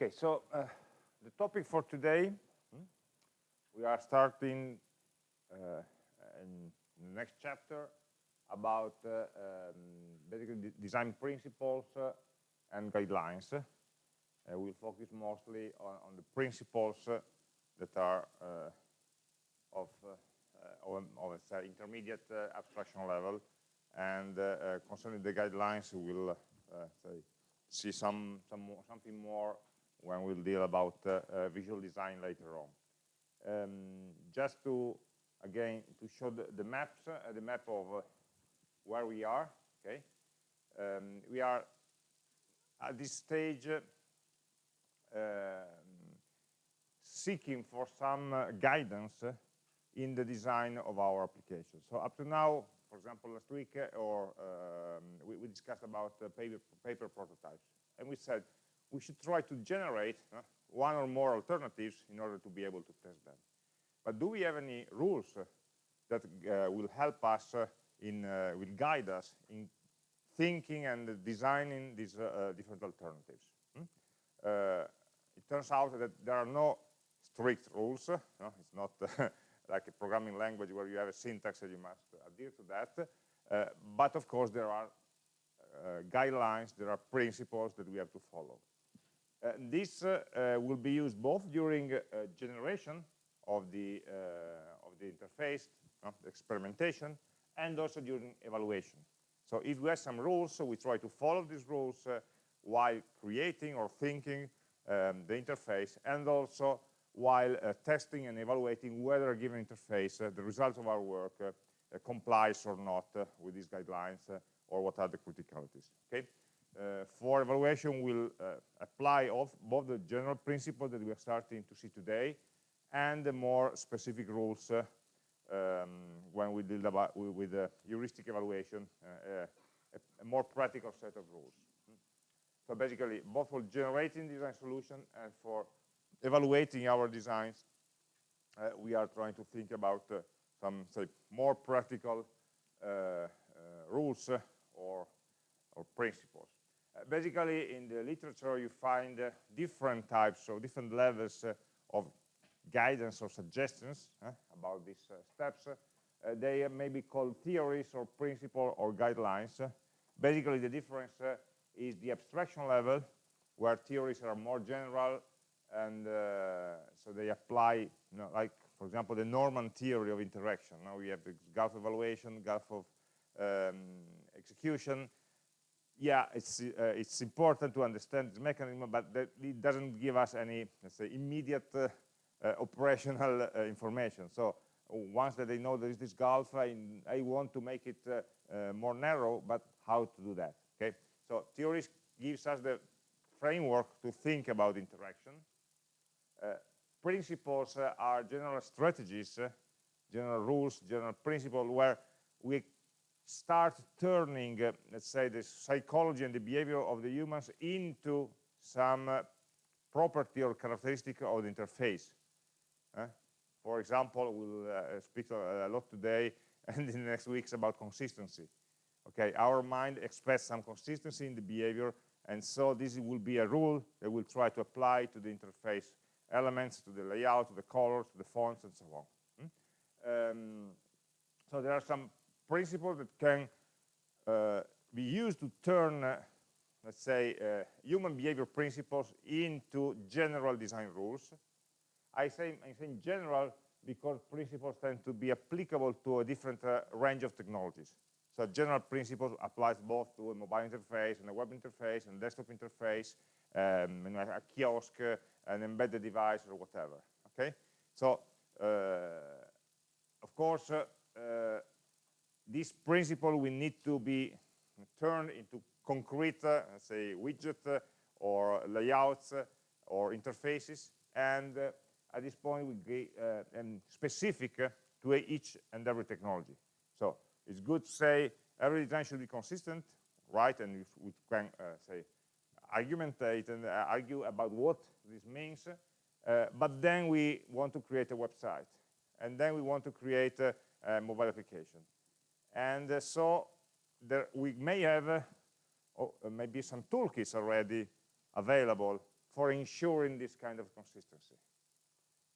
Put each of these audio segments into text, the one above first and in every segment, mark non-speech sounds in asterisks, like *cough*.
Okay, so uh, the topic for today, hmm, we are starting uh, in the next chapter about uh, um, basically design principles uh, and guidelines. Uh, we'll focus mostly on, on the principles uh, that are of, of, of intermediate abstraction level and concerning the guidelines we'll say, see some, some something more when we'll deal about uh, uh, visual design later on. Um, just to, again, to show the, the maps, uh, the map of where we are, okay? Um, we are at this stage seeking for some guidance in the design of our application. So up to now, for example, last week, or um, we, we, discussed about uh, paper, paper prototypes. And we said, we should try to generate uh, one or more alternatives in order to be able to test them. But do we have any rules uh, that uh, will help us uh, in, uh, will guide us in thinking and designing these uh, different alternatives? Hmm? it turns out that there are no strict rules. No? It's not *laughs* like a programming language where you have a syntax and you must adhere to that. but of course, there are guidelines, there are principles that we have to follow. Uh, this uh, uh, will be used both during generation of the of the interface, the experimentation, and also during evaluation. So if we have some rules, so we try to follow these rules while creating or thinking um, the interface, and also while uh, testing and evaluating whether a given interface, uh, the result of our work, uh, complies or not with these guidelines or what are the criticalities. Okay. Uh, for evaluation, we'll uh, apply both the general principle that we are starting to see today and the more specific rules uh, um, when we deal about with heuristic evaluation, a, a, more practical set of rules. So basically, both for generating design solution and for evaluating our designs, uh, we are trying to think about uh, some say more practical uh, rules or or principles basically in the literature you find uh, different types or different levels uh, of guidance or suggestions about these uh, steps. They may be called theories or principles or guidelines. Basically the difference is the abstraction level where theories are more general and so they apply you know, like for example the Norman theory of interaction. Now we have the gulf evaluation gulf of um, execution yeah, it's uh, it's important to understand this mechanism, but it doesn't give us any, say, immediate uh, uh, operational uh, information. So once that they know there is this gulf, I, I want to make it uh, uh, more narrow, but how to do that? Okay. So theories gives us the framework to think about interaction. principles are general strategies, general rules, general principles where we start turning, uh, let's say, the psychology and the behavior of the humans into some uh, property or characteristic of the interface. Uh, for example, we'll uh, speak a lot today *laughs* and in the next weeks about consistency. Okay, our mind expects some consistency in the behavior, and so this will be a rule that we'll try to apply to the interface elements, to the layout, to the colors, to the fonts, and so on. Hmm? Um, so there are some principles that can uh, be used to turn, uh, let's say, uh, human behavior principles into general design rules. I say, I say general because principles tend to be applicable to a different uh, range of technologies. So general principles applies both to a mobile interface and a web interface and desktop interface, um, and a kiosk, uh, an embedded device or whatever, okay? So, uh, of course, this principle will need to be turned into concrete, uh, say, widget uh, or layouts uh, or interfaces. And uh, at this point, we get uh, specific to each and every technology. So it's good to say every design should be consistent, right? And we can say argumentate and argue about what this means. but then we want to create a website. And then we want to create a, a mobile application and uh, so there, we may have uh, oh, maybe some toolkits already available for ensuring this kind of consistency.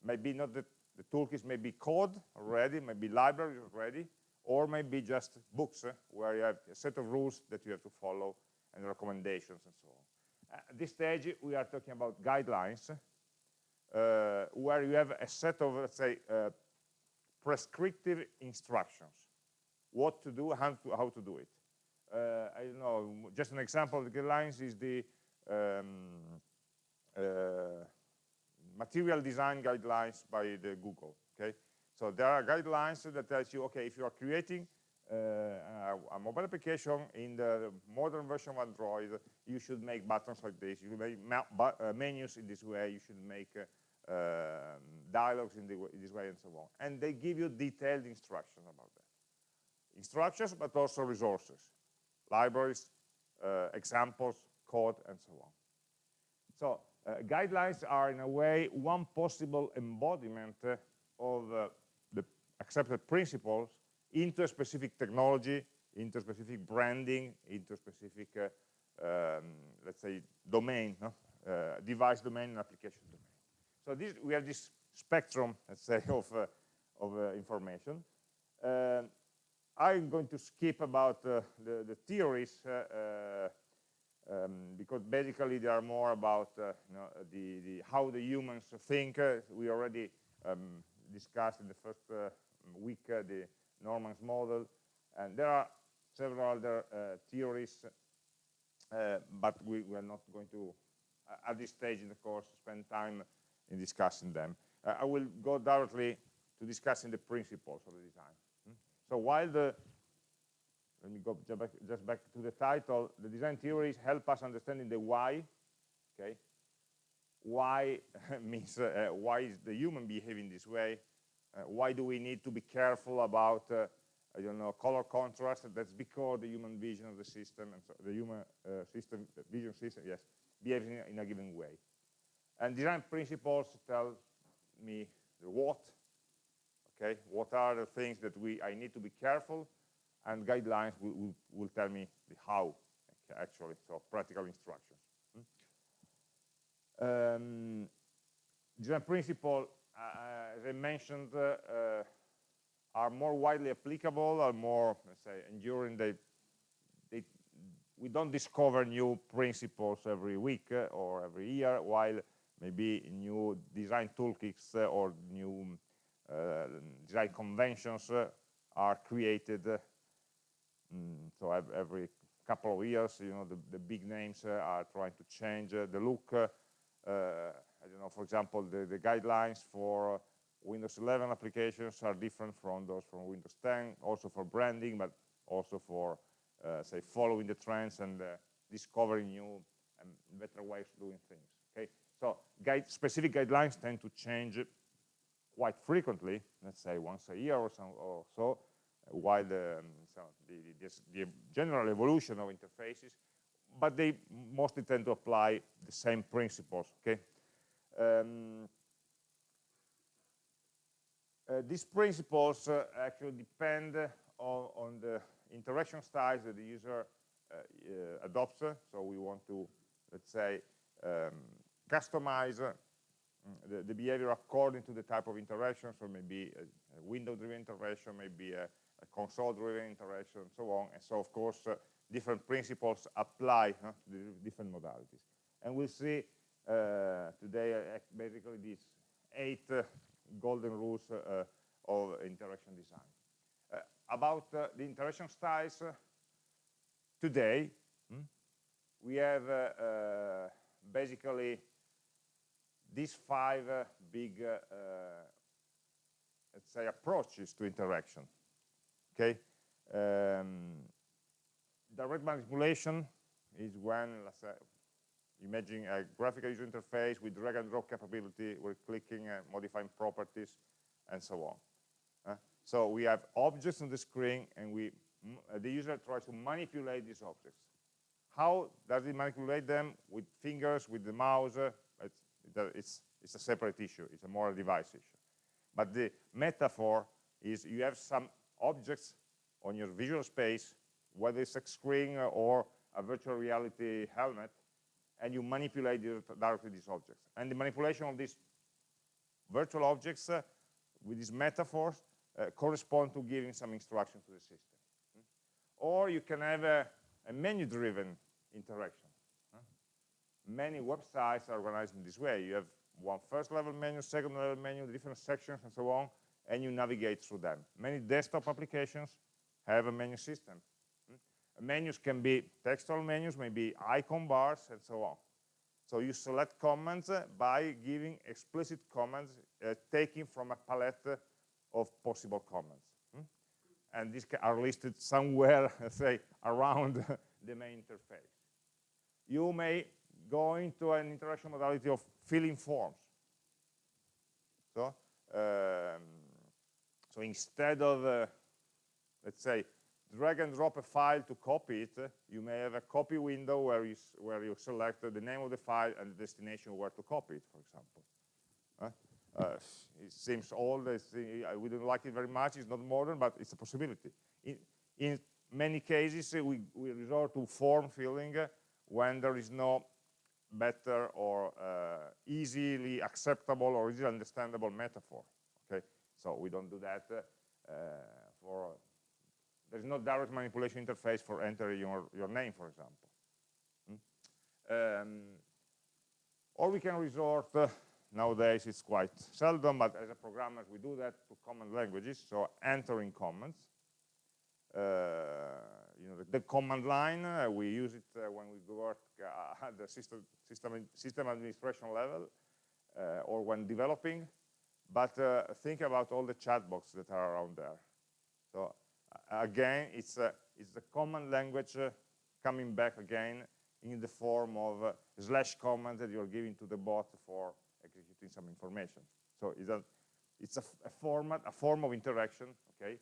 Maybe not the, the toolkits may be code already, maybe libraries already, or maybe just books uh, where you have a set of rules that you have to follow and recommendations and so on. At this stage, we are talking about guidelines uh, where you have a set of, let's say, uh, prescriptive instructions, what to do, how to, how to do it. Uh, I don't know, just an example of the guidelines is the um, uh, material design guidelines by the Google, okay? So there are guidelines that tells you, okay, if you are creating uh, a, mobile application in the modern version of Android, you should make buttons like this, you make uh, menus in this way, you should make uh, um, dialogues in, in, this way and so on. And they give you detailed instructions about that. Instructions, but also resources, libraries, uh, examples, code, and so on. So uh, guidelines are, in a way, one possible embodiment of uh, the accepted principles into a specific technology, into specific branding, into specific, uh, um, let's say, domain, no? uh, device domain and application domain. So this, we have this spectrum, let's say, *laughs* of, uh, of uh, information. I'm going to skip about uh, the, the, theories um, because basically they are more about you know, the, the, how the humans think. we already um, discussed in the first uh, week uh, the Norman's model, and there are several other uh, theories, but we, we, are not going to, at this stage in the course, spend time in discussing them. I will go directly to discussing the principles of the design. So while the let me go just back, just back, to the title. The design theories help us understanding the why. Okay, why *laughs* means uh, why is the human behaving this way uh, why do we need to be careful about uh, I don't know color contrast that's because the human vision of the system and so the human uh, system vision system yes behaves in a given way and design principles tell me the what okay? What are the things that we I need to be careful? And guidelines will, will, will tell me the how actually so practical instructions. Um, design principle, uh, as I mentioned, uh, uh, are more widely applicable, are more, let's say, enduring. They, they, we don't discover new principles every week uh, or every year, while maybe new design toolkits uh, or new design conventions are created. Mm, so every couple of years, you know, the, the big names are trying to change the look uh, I don't know, for example, the, the guidelines for Windows 11 applications are different from those from Windows 10, also for branding, but also for, uh, say, following the trends and uh, discovering new and better ways of doing things. Okay, so guide, specific guidelines tend to change quite frequently, let's say once a year or so, or so while the, um, so the, the, the general evolution of interfaces but they mostly tend to apply the same principles, okay? Um, uh, these principles uh, actually depend on, on, the interaction styles that the user uh, uh adopts. So we want to, let's say, um, customize uh, the, the, behavior according to the type of interaction. So maybe a, a window-driven interaction, maybe a, a console-driven interaction, and so on. And so, of course, uh, different principles apply huh, to different modalities. And we'll see uh, today uh, basically these eight uh, golden rules uh, of interaction design. Uh, about uh, the interaction styles, today hmm, we have basically these five big, let's say, approaches to interaction. Okay, um, direct manipulation is when, let's say, imagine a graphical user interface with drag and drop capability, we're clicking, and modifying properties, and so on. Uh, so we have objects on the screen, and we uh, the user tries to manipulate these objects. How does he manipulate them? With fingers, with the mouse? It's, it's, a separate issue. It's a more device issue. But the metaphor is you have some objects on your visual space whether it's a screen or a virtual reality helmet, and you manipulate directly these objects. And the manipulation of these virtual objects uh, with these metaphors uh, correspond to giving some instruction to the system. Hmm? Or you can have a, a menu-driven interaction. Many websites are organized in this way. You have one first level menu, second level menu, different sections and so on, and you navigate through them. Many desktop applications have a menu system. Hmm? Menus can be textual menus, maybe icon bars, and so on. So you select commands uh, by giving explicit commands uh, taken from a palette of possible commands. Hmm? And these are listed *laughs* somewhere, *laughs* say, around *laughs* the main interface. You may go into an interaction modality of filling forms. So, um, so instead of, uh, let's say, drag and drop a file to copy it, you may have a copy window where you, where you select the name of the file and the destination where to copy it, for example. Uh, uh, it seems old, we don't like it very much, it's not modern, but it's a possibility. In, in many cases, we, we resort to form filling when there is no better or uh, easily acceptable or easily understandable metaphor. Okay, so we don't do that uh, for. There's no direct manipulation interface for entering your your name, for example. Hmm? Um, or we can resort. Uh, nowadays, it's quite seldom, but as a programmer, we do that to command languages. So entering commands. Uh, you know, the, the command line, uh, we use it uh, when we work uh, *laughs* at the system, system, system administration level or when developing. But think about all the chat chatbots that are around there. So again, it's, it's the command language coming back again in the form of uh, slash command that you're giving to the bot for executing some information. So it's a, it's a, a format, a form of interaction, okay,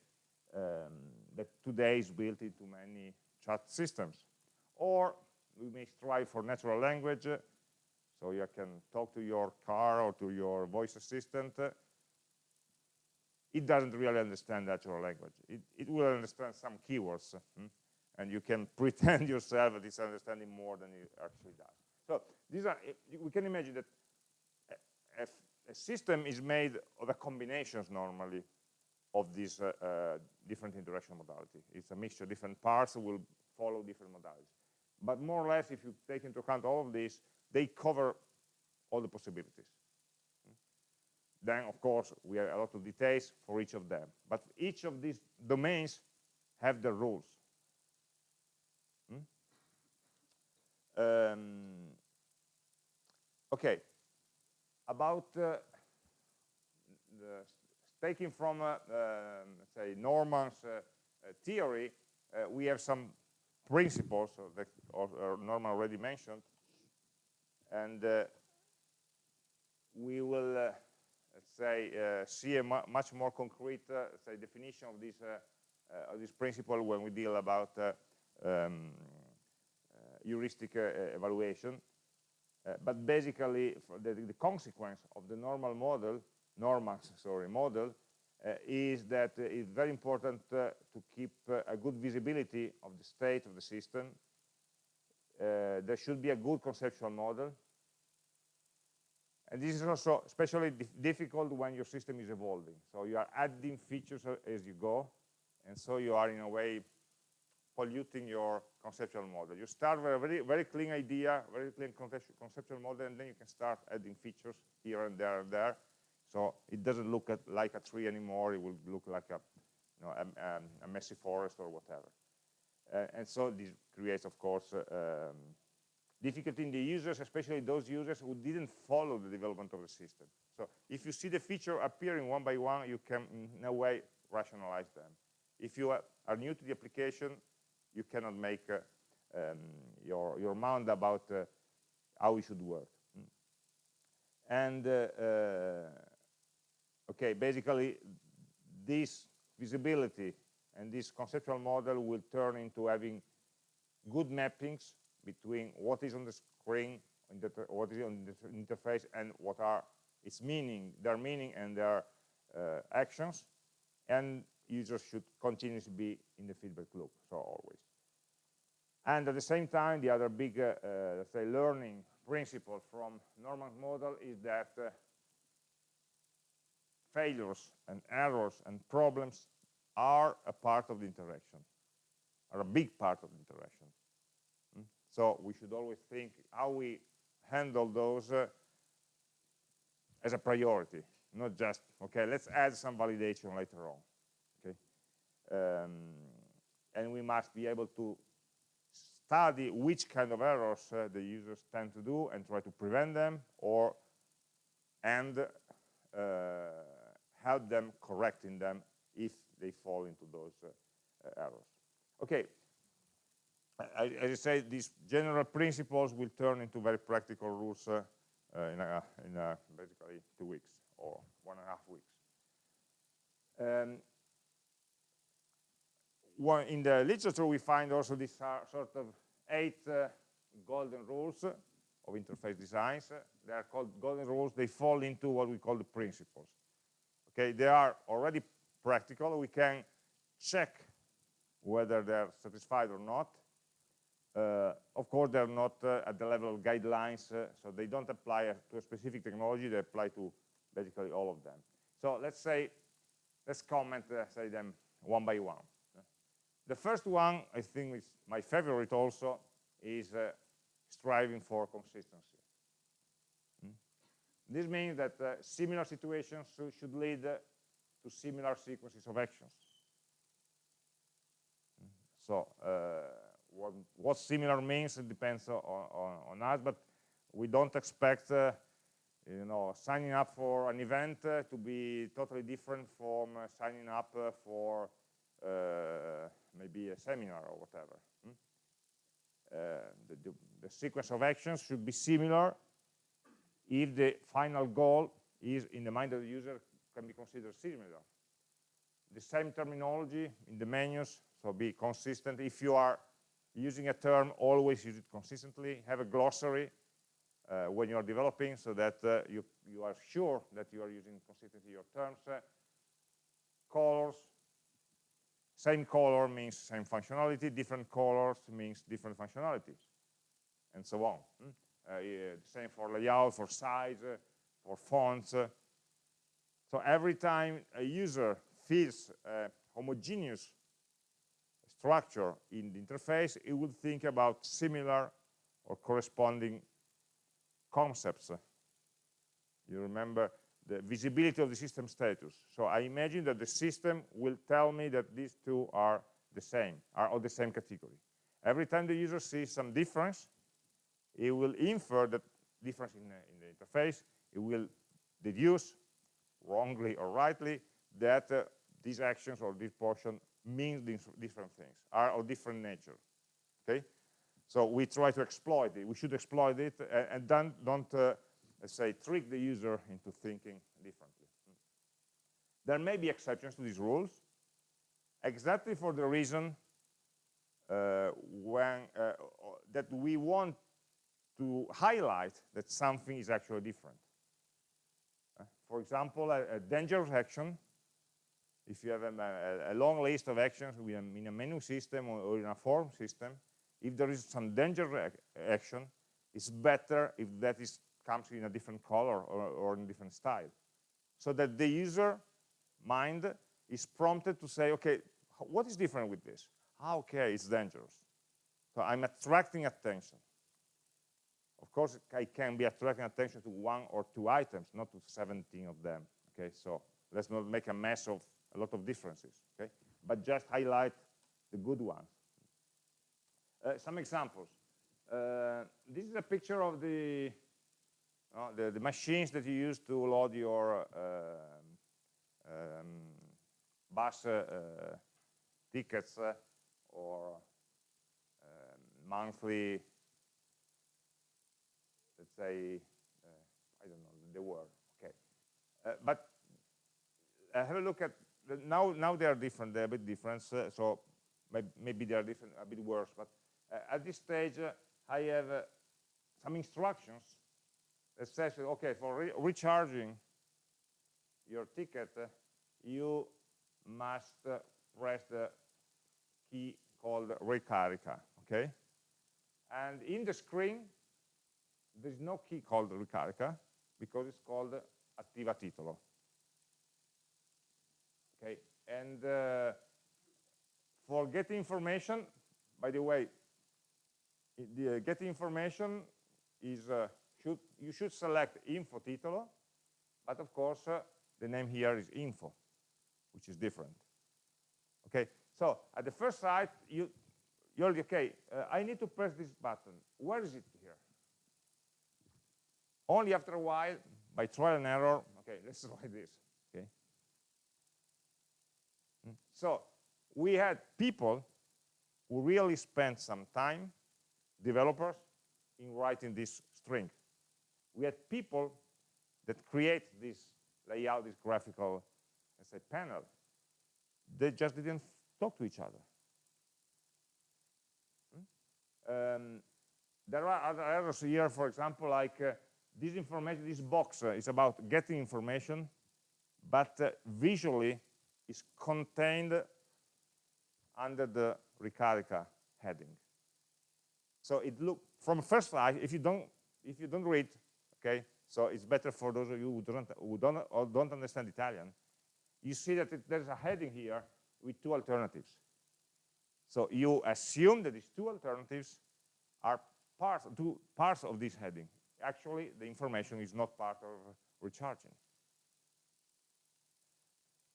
um, that today is built into many chat systems. Or we may strive for natural language, so you can talk to your car or to your voice assistant. It doesn't really understand natural language. It, it will understand some keywords, hmm? and you can *laughs* pretend yourself that it's understanding more than it actually does. So these are, we can imagine that a, a system is made of a combinations normally of these uh, uh, different interaction modality. It's a mixture, different parts will follow different modalities. But more or less, if you take into account all of these, they cover all the possibilities. Then, of course, we have a lot of details for each of them. But each of these domains have their rules. Hmm? Um, okay, about uh, the taking from, uh, um, say, Norman's uh, uh, theory, we have some principles that Norman already mentioned, and we will, let's say, see a mu much more concrete, say, definition of this of this principle when we deal about um, heuristic evaluation. Uh, but basically, the, the, consequence of the normal model Norman's sorry, model uh, is that it's very important uh, to keep uh, a good visibility of the state of the system. Uh, there should be a good conceptual model. And this is also especially dif difficult when your system is evolving. So you are adding features as you go, and so you are in a way polluting your conceptual model. You start with a very, very clean idea, very clean conceptual model, and then you can start adding features here and there and there, so it doesn't look at, like a tree anymore. It will look like a, you know, a, a messy forest or whatever. Uh, and so this creates, of course, uh, um, difficulty in the users, especially those users who didn't follow the development of the system. So if you see the feature appearing one by one, you can in a way rationalize them. If you are new to the application, you cannot make uh, um, your, your mind about uh, how it should work. And uh, uh, okay, basically this visibility and this conceptual model will turn into having good mappings between what is on the screen, what is on the interface, and what are its meaning, their meaning and their uh, actions, and users should continuously be in the feedback loop, so always. And at the same time, the other big, uh, uh, let's say, learning principle from normal model is that uh, failures and errors and problems are a part of the interaction, are a big part of the interaction. Mm? So we should always think how we handle those uh, as a priority, not just, okay, let's add some validation later on. Okay, um, And we must be able to study which kind of errors uh, the users tend to do and try to prevent them or and uh, help them correcting them if they fall into those uh, errors. Okay, as I say, these general principles will turn into very practical rules uh, uh, in, a, in a basically two weeks or one and a half weeks. Um, one, in the literature, we find also these sort of eight uh, golden rules of interface designs. They are called golden rules. They fall into what we call the principles. Okay, they are already practical. We can check whether they're satisfied or not. Uh, of course, they're not uh, at the level of guidelines, uh, so they don't apply to a specific technology, they apply to basically all of them. So let's say, let's comment, uh, say them one by one. The first one, I think is my favorite also, is uh, striving for consistency. This means that uh, similar situations should lead to similar sequences of actions. So, what, what similar means depends on, on, on, us, but we don't expect uh, you know, signing up for an event uh, to be totally different from uh, signing up uh, for uh, maybe a seminar or whatever. Hmm? Uh, the, the, the sequence of actions should be similar if the final goal is in the mind of the user can be considered similar. The same terminology in the menus, so be consistent. If you are using a term, always use it consistently. Have a glossary uh, when you are developing so that uh, you, you are sure that you are using consistently your terms. Uh, colors, same color means same functionality, different colors means different functionalities, and so on. Mm? Yeah, same for layout, for size, uh, for fonts. Uh. so every time a user feels a homogeneous structure in the interface, it will think about similar or corresponding concepts. You remember the visibility of the system status. So I imagine that the system will tell me that these two are the same, are of the same category. Every time the user sees some difference, it will infer that difference in the, in the interface. It will deduce, wrongly or rightly, that uh, these actions or this portion means different things, are of different nature. Okay, so we try to exploit it. We should exploit it, and, and then don't, uh, let's say, trick the user into thinking differently. There may be exceptions to these rules, exactly for the reason uh, when uh, that we want to highlight that something is actually different. Uh, for example, a, a dangerous action if you have a, a, long list of actions in a menu system or, or in a form system, if there is some dangerous action, it's better if that is comes in a different color or, or in a different style. So that the user mind is prompted to say, okay, what is different with this? Okay, it's dangerous. So I'm attracting attention. Of course, I can be attracting attention to one or two items, not to 17 of them. Okay, so let's not make a mess of a lot of differences, okay? But just highlight the good ones. Uh, some examples. Uh, this is a picture of the, uh, the, the, machines that you use to load your um, um, bus uh, uh, tickets uh, or um, monthly, let's say, I don't know the word, okay. but have a look at now now they are different they're a bit different uh, so maybe they are different a bit worse but uh, at this stage uh, I have uh, some instructions that says okay for re recharging your ticket uh, you must uh, press the key called ricarica okay And in the screen, there's no key called ricarica because it's called attiva titolo. Okay, and uh, for getting information, by the way, the uh, getting information is uh, should you should select info titolo, but of course uh, the name here is info, which is different. Okay, so at the first sight you you're okay. Uh, I need to press this button. Where is it? Only after a while, by trial and error. Okay, *laughs* let's try this. Okay. Hmm. So we had people who really spent some time, developers, in writing this string. We had people that create this layout, this graphical, let's say, panel. They just didn't talk to each other. Hmm? Um, there are other errors here, for example, like uh, this information, this box uh, is about getting information, but uh, visually is contained under the Ricarica heading. So it look from first sight, if you don't if you don't read, okay, so it's better for those of you who don't who don't or don't understand Italian. You see that it, there's a heading here with two alternatives. So you assume that these two alternatives are part two parts of this heading. Actually, the information is not part of recharging.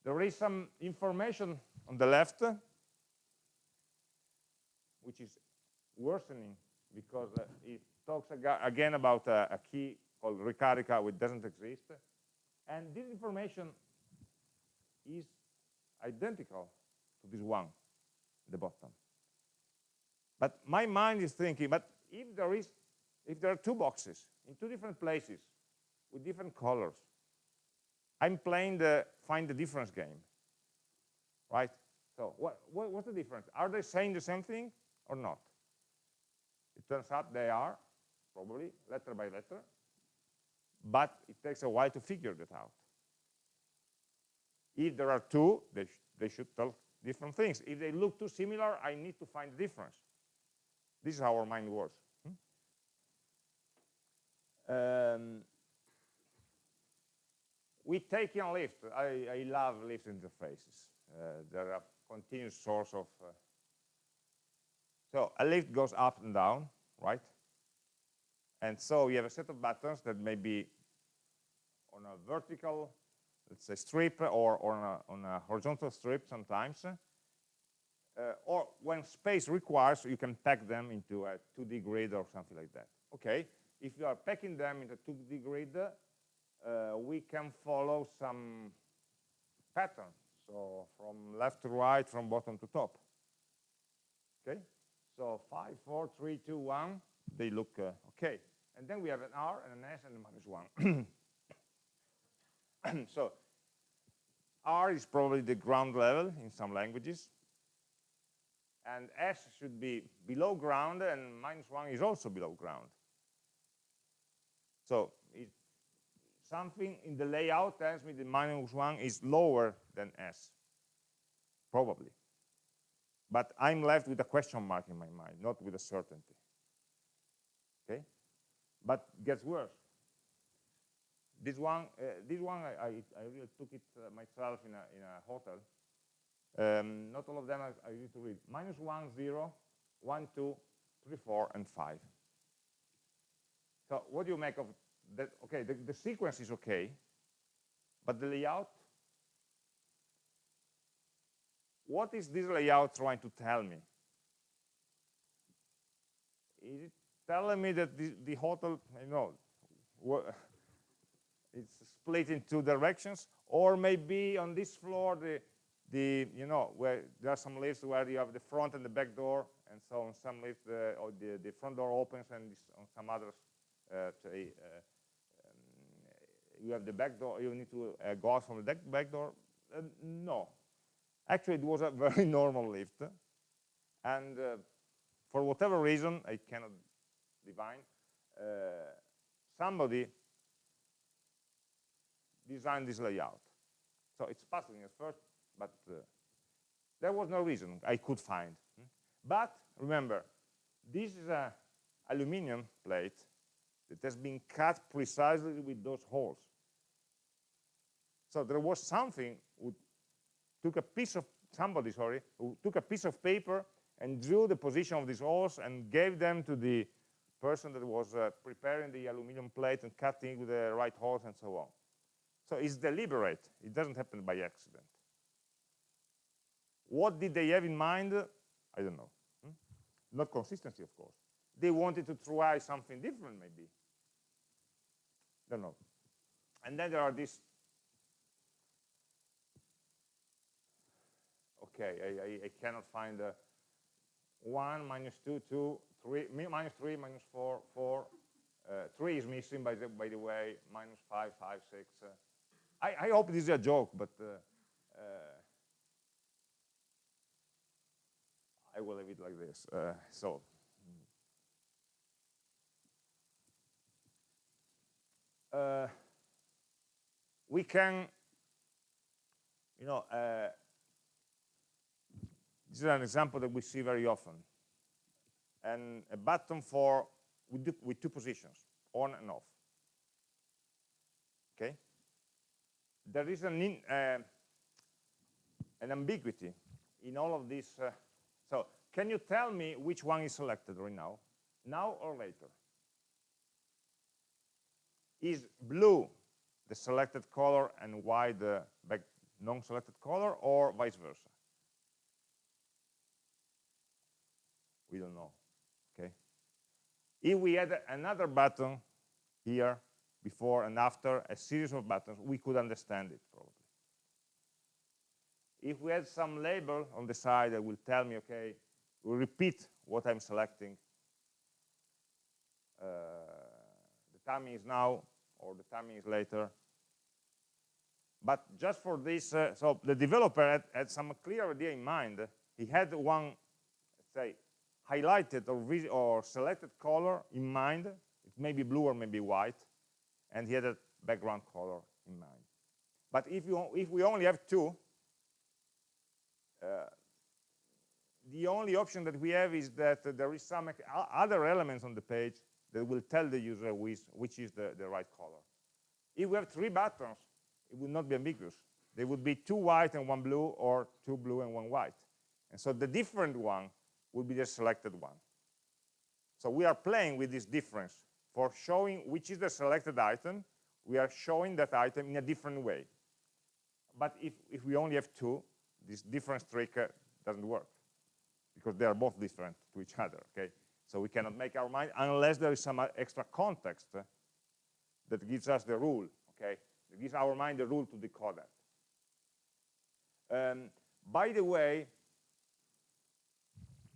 There is some information on the left which is worsening because uh, it talks again about a, a key called Ricarica which doesn't exist. And this information is identical to this one the bottom. But my mind is thinking, but if there is, if there are two boxes in two different places with different colors, I'm playing the find the difference game, right? So what, what, what's the difference? Are they saying the same thing? or not? It turns out they are, probably, letter by letter, but it takes a while to figure that out. If there are two, they, sh they should tell different things. If they look too similar, I need to find the difference. This is how our mind works. Um, we take in lift. I, I love lift interfaces. Uh, they're a continuous source of uh, so a lift goes up and down, right? And so you have a set of buttons that may be on a vertical, let's say strip, or, or on, a, on a horizontal strip sometimes. Uh, or when space requires, you can pack them into a 2D grid or something like that. Okay, if you are packing them into 2D grid, uh, we can follow some pattern. So from left to right, from bottom to top. Okay, so 5, 4, 3, 2, 1, they look uh, okay. And then we have an R and an S and a minus 1. *coughs* so R is probably the ground level in some languages. And S should be below ground, and minus 1 is also below ground. So something in the layout tells me the minus 1 is lower than S, probably. But I'm left with a question mark in my mind, not with a certainty. Okay? But gets worse. This one, uh, this one I, I, I, really took it uh, myself in a, in a hotel. Um, not all of them I, I need to read. Minus 1, 0, 1, 2, 3, 4, and 5. So what do you make of that? Okay, the, the sequence is okay, but the layout what is this layout trying to tell me? Is it telling me that the, the hotel, you know, it's split in two directions, or maybe on this floor, the, the you know, where there are some lifts where you have the front and the back door, and so on some lifts, uh, or the, the front door opens, and on some others, say, uh, um, you have the back door, you need to uh, go out from the back door. Uh, no, Actually, it was a *laughs* very normal lift. And uh, for whatever reason, I cannot divine, uh, somebody designed this layout. So it's puzzling at first, but uh, there was no reason I could find. But remember, this is a aluminum plate that has been cut precisely with those holes. So there was something who took a piece of, somebody, sorry, who took a piece of paper and drew the position of these holes and gave them to the person that was uh, preparing the aluminum plate and cutting with the right holes and so on. So it's deliberate. It doesn't happen by accident. What did they have in mind? I don't know. Hmm? Not consistency, of course. They wanted to try something different, maybe. Don't know. And then there are these. Okay, I, I, I cannot find a 1, minus 2, 2, 3, minus 3, minus 4, 4. Uh, 3 is missing, by the, by the way, minus 5, 5, 6. Uh, I, I, hope this is a joke, but uh, uh I will leave it like this. Uh, so, uh, we can, you know, uh, this is an example that we see very often. And a button for, with, with two positions, on and off. Okay? There is an, in, uh, an ambiguity in all of this. uh, so can you tell me which one is selected right now? Now or later? Is blue the selected color and white the non-selected color or vice versa? We don't know, okay? If we had another button here, before and after, a series of buttons, we could understand it probably. If we had some label on the side that will tell me, okay, we repeat what I'm selecting, uh, the timing is now or the timing is later. But just for this, uh, so the developer had, had, some clear idea in mind. He had one, say, highlighted or, or selected color in mind. It may be blue or maybe white. And he had a background color in mind. But if, you, if we only have two, uh, the only option that we have is that there is some other elements on the page that will tell the user which, which is the, the right color. If we have three buttons, it would not be ambiguous. There would be two white and one blue, or two blue and one white. And so the different one would be the selected one. So we are playing with this difference. For showing which is the selected item, we are showing that item in a different way. But if, if we only have two, this difference trick uh, doesn't work because they are both different to each other, okay? So we cannot make our mind unless there is some uh, extra context uh, that gives us the rule, okay? Gives our mind the rule to decode that. Um, by the way,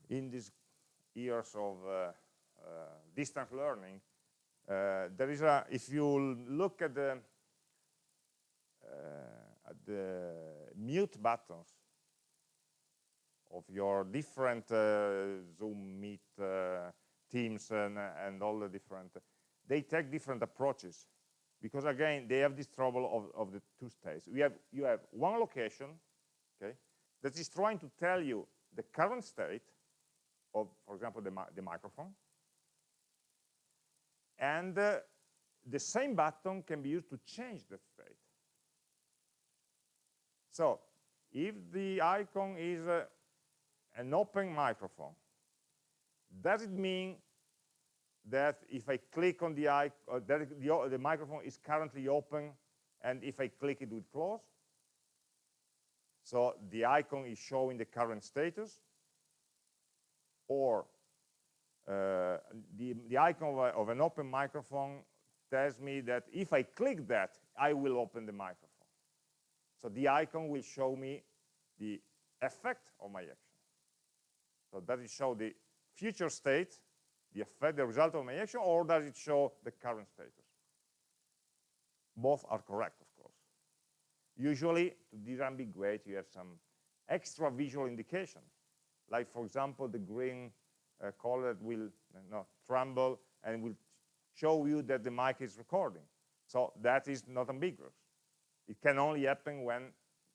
in these years of uh, uh, distance learning, uh, there is a, if you look at the, at the mute buttons of your different uh, Zoom, Meet, uh, Teams, and, and all the different, they take different approaches because again, they have this trouble of, of the two states. We have, you have one location, okay, that is trying to tell you the current state of, for example, the, the microphone, and uh, the same button can be used to change the state. So if the icon is uh, an open microphone, does it mean that if I click on the icon, uh, that the, the microphone is currently open, and if I click it it would close? So the icon is showing the current status, or uh, the, the icon of, a, of, an open microphone tells me that if I click that, I will open the microphone. So the icon will show me the effect of my action. So does it show the future state, the effect, the result of my action, or does it show the current status? Both are correct, of course. Usually, to disambiguate, you have some extra visual indication. Like, for example, the green uh, color will tremble and will show you that the mic is recording. So that is not ambiguous. It can only happen when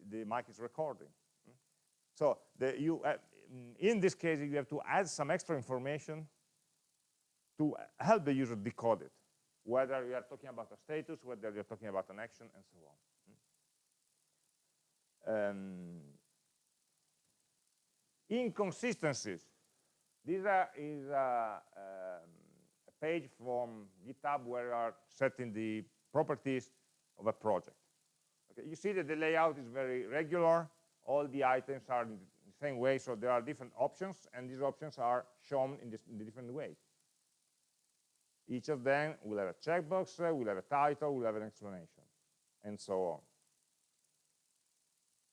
the mic is recording. So the, you, uh, in this case, you have to add some extra information to help the user decode it, whether you are talking about a status, whether you're talking about an action, and so on. Um, inconsistencies. This uh, is a, um, a, page from GitHub where you are setting the properties of a project. Okay, you see that the layout is very regular. All the items are in same way, so there are different options, and these options are shown in, this, in a different way. Each of them will have a checkbox, uh, will have a title, will have an explanation, and so on.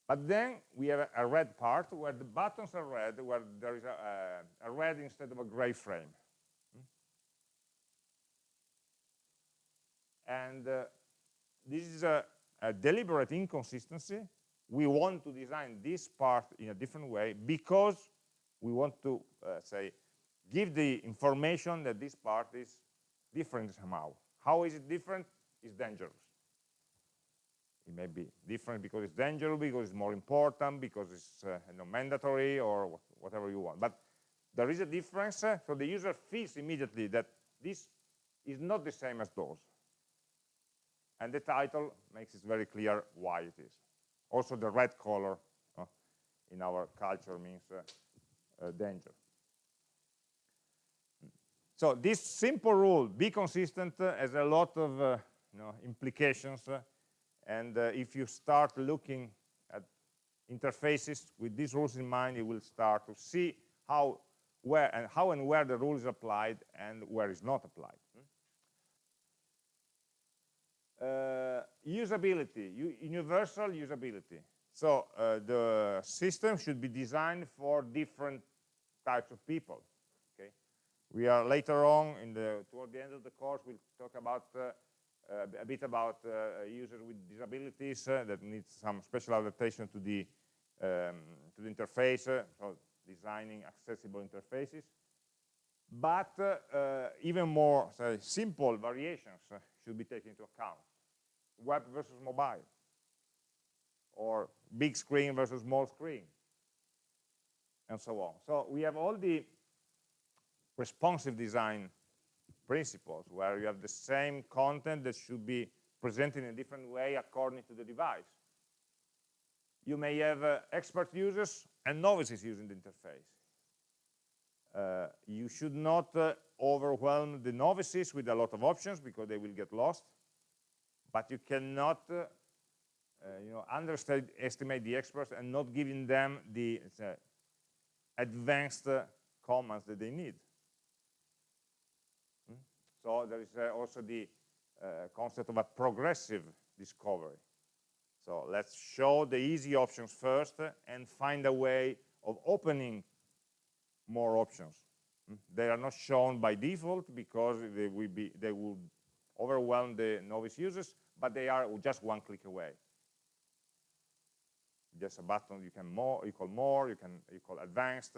But then we have a red part where the buttons are red, where there is a, a red instead of a gray frame. And uh, this is a, a deliberate inconsistency. We want to design this part in a different way because we want to, uh, say, give the information that this part is different somehow. How is it different? It's dangerous. It may be different because it's dangerous, because it's more important, because it's uh, you know, mandatory, or whatever you want. But there is a difference, uh, so the user feels immediately that this is not the same as those. And the title makes it very clear why it is. Also, the red color uh, in our culture means uh, uh, danger. So this simple rule, be consistent, uh, has a lot of uh, you know, implications. And if you start looking at interfaces with these rules in mind, you will start to see how, where, and how and where the rule is applied and where it's not applied. Uh, usability, universal usability. So uh, the system should be designed for different types of people. Okay, We are later on, in the, toward the end of the course, we'll talk about uh, uh, a bit about uh, users with disabilities uh, that need some special adaptation to the um, to the interface, uh, so designing accessible interfaces. But uh, even more say, simple variations should be taken into account. Web versus mobile, or big screen versus small screen, and so on. So we have all the responsive design principles where you have the same content that should be presented in a different way according to the device. You may have uh, expert users and novices using the interface. Uh, you should not uh, overwhelm the novices with a lot of options because they will get lost. But you cannot uh, uh, you know, underestimate the experts and not giving them the uh, advanced commands that they need. So there is uh, also the uh, concept of a progressive discovery. So let's show the easy options first and find a way of opening more options. Hmm? They are not shown by default because they will be they will overwhelm the novice users, but they are just one click away. Just a button you can more, you call more, you can you call advanced,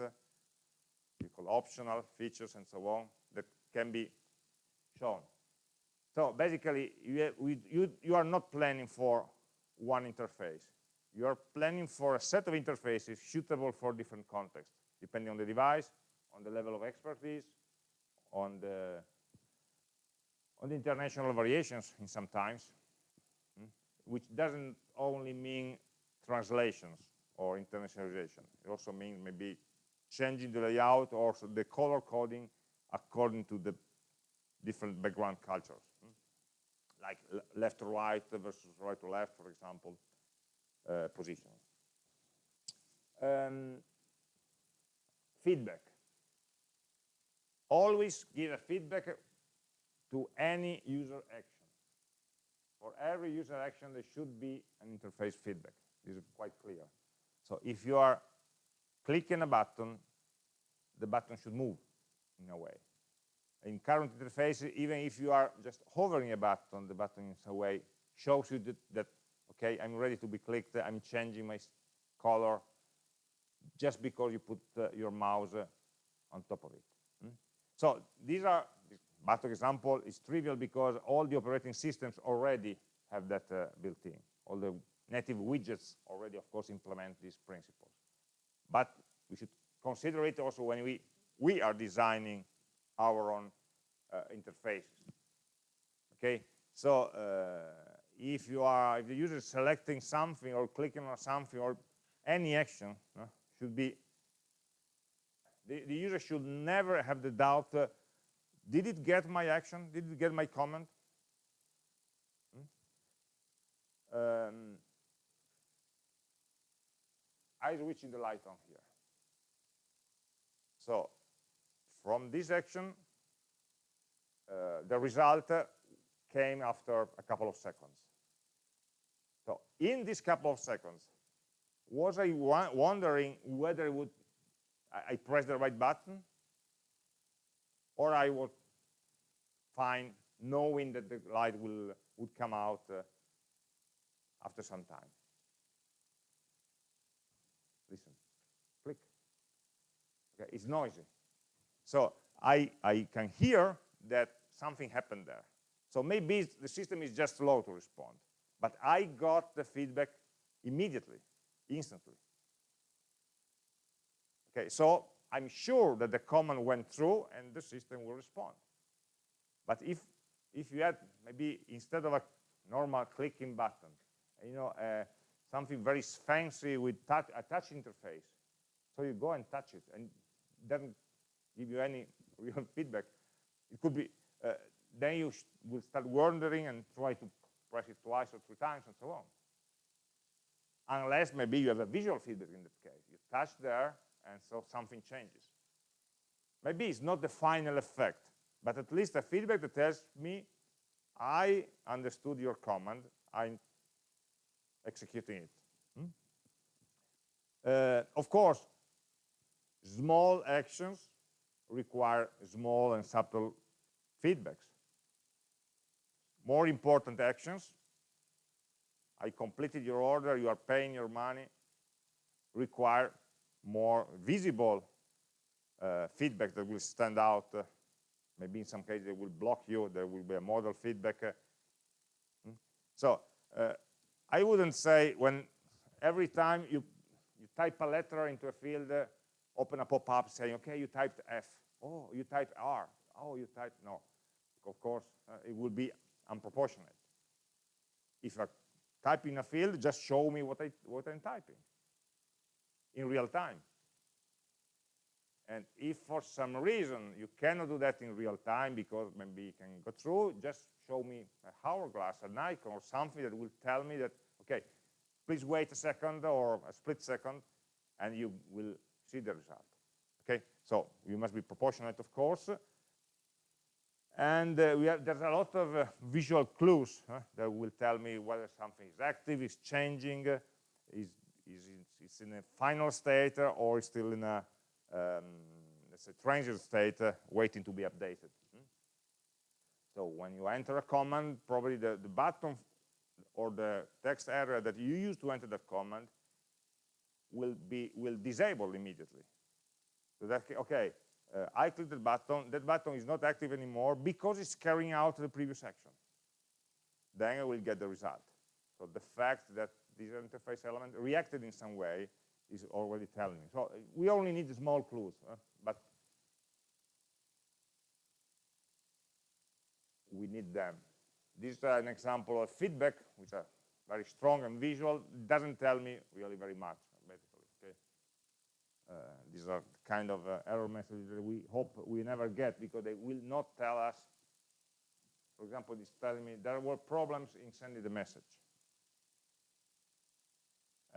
you call optional features and so on that can be shown. So basically, you, you, you are not planning for one interface. You are planning for a set of interfaces suitable for different contexts, depending on the device, on the level of expertise, on the, on the international variations in sometimes, which doesn't only mean translations or internationalization. It also means maybe changing the layout or the color coding according to the different background cultures, hmm? like left to right versus right to left, for example, uh, positions. Um, feedback. Always give a feedback to any user action. For every user action, there should be an interface feedback. This is quite clear. So if you are clicking a button, the button should move in a way in current interfaces, even if you are just hovering a button, the button in some way shows you that, that okay, I'm ready to be clicked, I'm changing my color just because you put uh, your mouse uh, on top of it. Hmm? So these are, button example is trivial because all the operating systems already have that uh, built in. All the native widgets already, of course, implement these principles. But we should consider it also when we, we are designing our own uh, interfaces. Okay, so uh, if you are, if the user is selecting something or clicking on something or any action should be, the, the, user should never have the doubt, uh, did it get my action? Did it get my comment? Hmm? Um, I switching the light on here. So from this action, uh, the result came after a couple of seconds. So in this couple of seconds, was I wondering whether would I, I press the right button or I was fine knowing that the light will would come out uh, after some time. Listen, click. Okay, it's noisy. So I, I can hear that something happened there. So maybe the system is just slow to respond. But I got the feedback immediately, instantly. Okay, so I'm sure that the command went through and the system will respond. But if if you had maybe instead of a normal clicking button, you know, uh, something very fancy with touch, a touch interface, so you go and touch it and doesn't give you any *laughs* real feedback. It could be uh, then you will start wondering and try to press it twice or three times and so on. Unless maybe you have a visual feedback in that case. You touch there, and so something changes. Maybe it's not the final effect, but at least a feedback that tells me, I understood your command, I'm executing it. Hmm? Uh, of course, small actions require small and subtle feedbacks more important actions. I completed your order, you are paying your money, require more visible uh, feedback that will stand out. Uh, maybe in some cases they will block you, there will be a model feedback. Hmm? so uh, I wouldn't say when every time you, you type a letter into a field, uh, open a pop-up saying, okay, you typed F. Oh, you typed R. Oh, you typed, no. Of course, uh, it will be unproportionate. If I type in a field, just show me what, I, what I'm typing in real time. And if for some reason you cannot do that in real time because maybe you can go through, just show me a hourglass, an icon or something that will tell me that, okay, please wait a second or a split second and you will see the result. Okay, so you must be proportionate, of course, and uh, have, there's a lot of uh, visual clues huh, that will tell me whether something is active, is changing, uh, is, is it's in a final state, or is still in a um, let's say transient state uh, waiting to be updated. Hmm? So when you enter a command, probably the, the button or the text area that you use to enter that command will be will disable immediately. So that okay, uh, I click that button, that button is not active anymore because it's carrying out the previous action. Then I will get the result. So the fact that this interface element reacted in some way is already telling me. So we only need small clues, but we need them. This is an example of feedback, which are very strong and visual. It doesn't tell me really very much. Uh, these are kind of uh, error messages that we hope we never get because they will not tell us, for example, it's telling me there were problems in sending the message.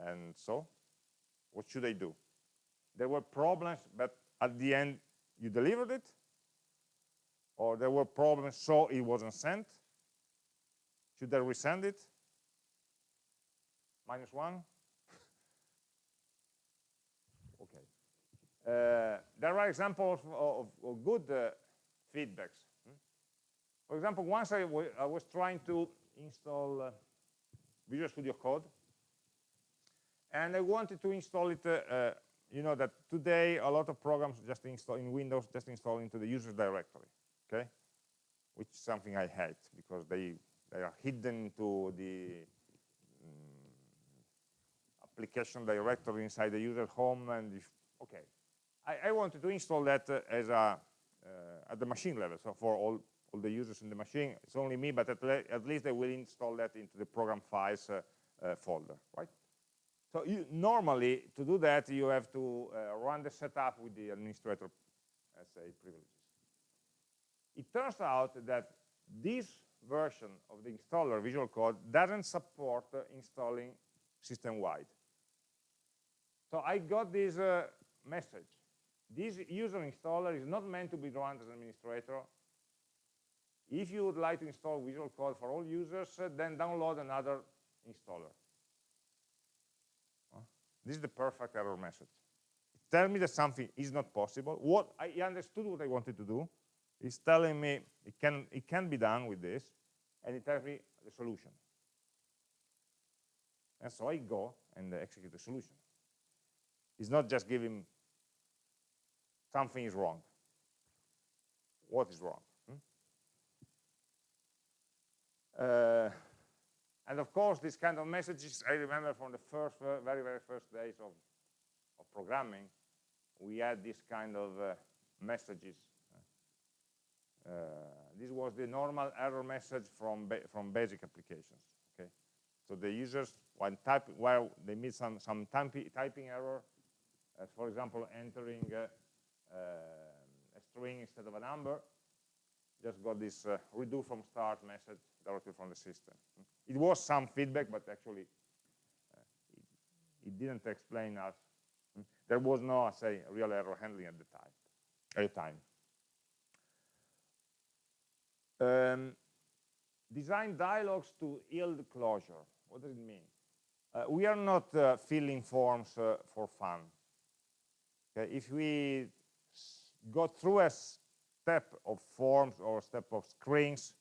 And so, what should I do? There were problems, but at the end, you delivered it? Or there were problems, so it wasn't sent? Should I resend it? Minus one? *laughs* Uh, there are examples of, of good uh, feedbacks. Hmm? For example, once I, was trying to install uh, Visual Studio Code, and I wanted to install it, uh, you know that today a lot of programs just install in Windows, just install into the user directory, okay? Which is something I hate because they, they are hidden to the um, application directory inside the user home and if, okay, I, I wanted to install that uh, as a uh, at the machine level. So for all, all the users in the machine, it's only me, but at, le at least they will install that into the program files uh, uh, folder, right? So you, normally, to do that, you have to uh, run the setup with the administrator, let's say, privileges. It turns out that this version of the installer Visual Code doesn't support uh, installing system-wide. So I got this uh, message. This user installer is not meant to be run as an administrator. If you would like to install Visual Code for all users, uh, then download another installer. This is the perfect error message. It tell me that something is not possible. What I understood what I wanted to do. It's telling me it can it can be done with this, and it tells me the solution. And so I go and execute the solution. It's not just giving something is wrong. What is wrong? Hmm? Uh, and of course, these kind of messages, I remember from the first, very, very first days of, of programming, we had this kind of uh, messages. Uh, this was the normal error message from, ba from basic applications. Okay, so the users, when typing, while they meet some some typing error, uh, for example, entering uh, a string instead of a number, just got this uh, redo from start message directly from the system. It was some feedback, but actually uh, it, it, didn't explain us. There was no, say, real error handling at the time. At the time. Um, design dialogues to yield closure. What does it mean? Uh, we are not uh, filling forms uh, for fun. Okay? If we go through a step of forms or step of screens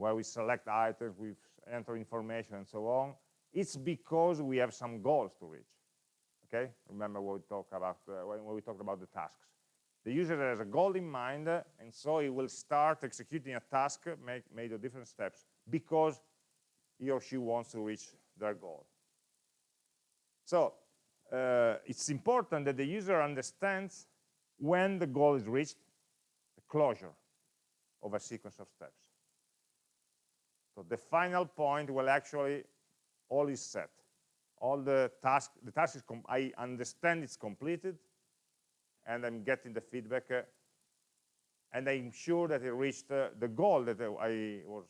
where we select items, we enter information and so on, it's because we have some goals to reach. Okay, remember what we talked about uh, when, we talked about the tasks. The user has a goal in mind, uh, and so he will start executing a task make, made of different steps because he or she wants to reach their goal. So uh, it's important that the user understands when the goal is reached the closure of a sequence of steps. So the final point will actually, all is set. All the task, the task is, I understand it's completed, and I'm getting the feedback, uh, and I'm sure that it reached uh, the goal that uh, I was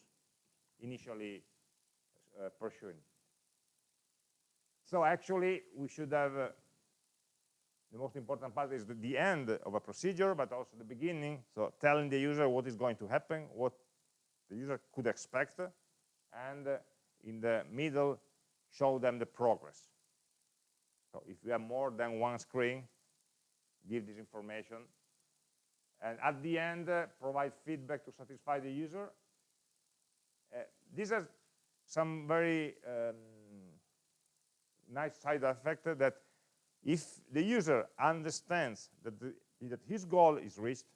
initially uh, pursuing. So actually, we should have uh, the most important part is the, the, end of a procedure, but also the beginning. So telling the user what is going to happen, what the user could expect, and uh, in the middle, show them the progress. So if we have more than one screen, give this information. And at the end, uh, provide feedback to satisfy the user. Uh, these are some very um, nice side effect that if the user understands that, the, that his goal is reached,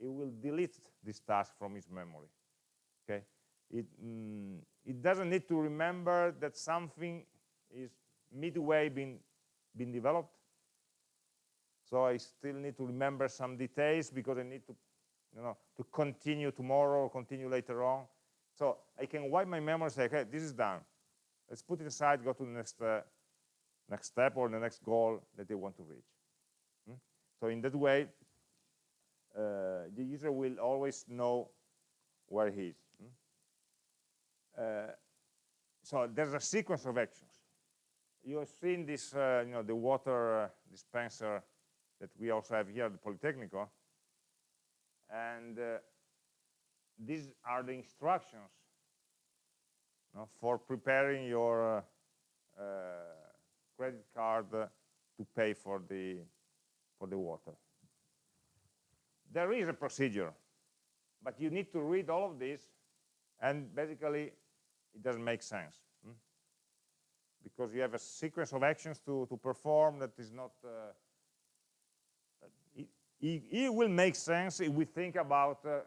he will delete this task from his memory. Okay, it mm, it doesn't need to remember that something is midway being being developed. So I still need to remember some details because I need to, you know, to continue tomorrow or continue later on. So I can wipe my memory say, okay, this is done. Let's put it aside, go to the next uh, next step or the next goal that they want to reach. Hmm? So in that way, uh, the user will always know where he is. Uh, so there's a sequence of actions. You have seen this, uh, you know, the water uh, dispenser that we also have here at the Politecnico. And these are the instructions you know, for preparing your uh, credit card to pay for the for the water. There is a procedure, but you need to read all of this, and basically it doesn't make sense. Hmm? Because you have a sequence of actions to, to perform that is not, uh, it, it, it, will make sense if we think about uh,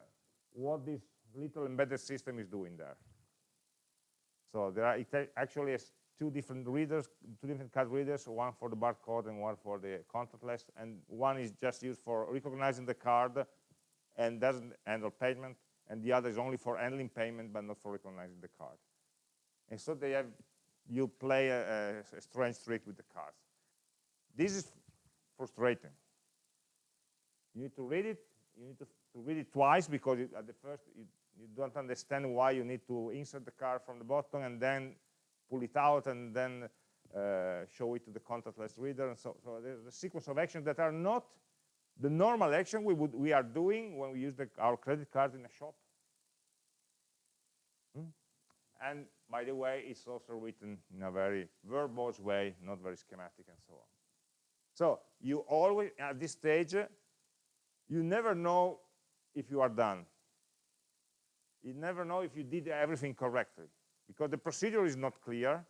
what this little embedded system is doing there. So there are actually two different readers, two different card readers, one for the barcode and one for the contactless, and one is just used for recognizing the card and doesn't handle payment, and the other is only for handling payment but not for recognizing the card. And so they have, you play a, a, strange trick with the cards. This is frustrating. You need to read it, you need to, to read it twice because it, at the first you, you don't understand why you need to insert the card from the bottom and then pull it out and then uh, show it to the contactless reader. And so, so there's a sequence of actions that are not the normal action we, would, we are doing when we use the, our credit card in a shop. Hmm? And by the way, it's also written in a very verbose way, not very schematic and so on. So you always, at this stage, you never know if you are done. You never know if you did everything correctly because the procedure is not clear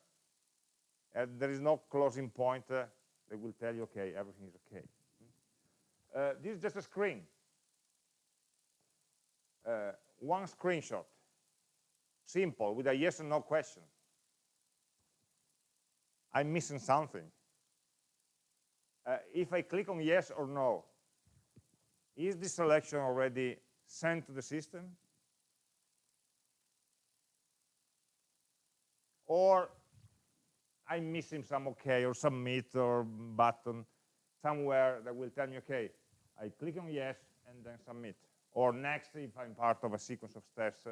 and there is no closing point uh, that will tell you, okay, everything is okay. Uh, this is just a screen. Uh, one screenshot. Simple, with a yes or no question. I'm missing something. Uh, if I click on yes or no, is this selection already sent to the system? Or I'm missing some OK or submit or button somewhere that will tell me, OK, I click on yes and then submit. Or next if I'm part of a sequence of steps.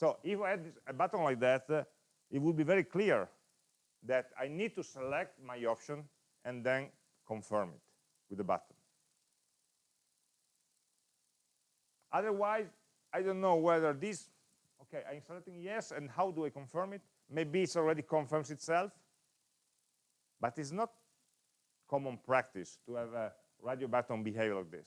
So if I had a button like that, uh, it would be very clear that I need to select my option and then confirm it with the button. Otherwise, I don't know whether this, okay, I'm selecting yes, and how do I confirm it? Maybe it already confirms itself, but it's not common practice to have a radio button behave like this.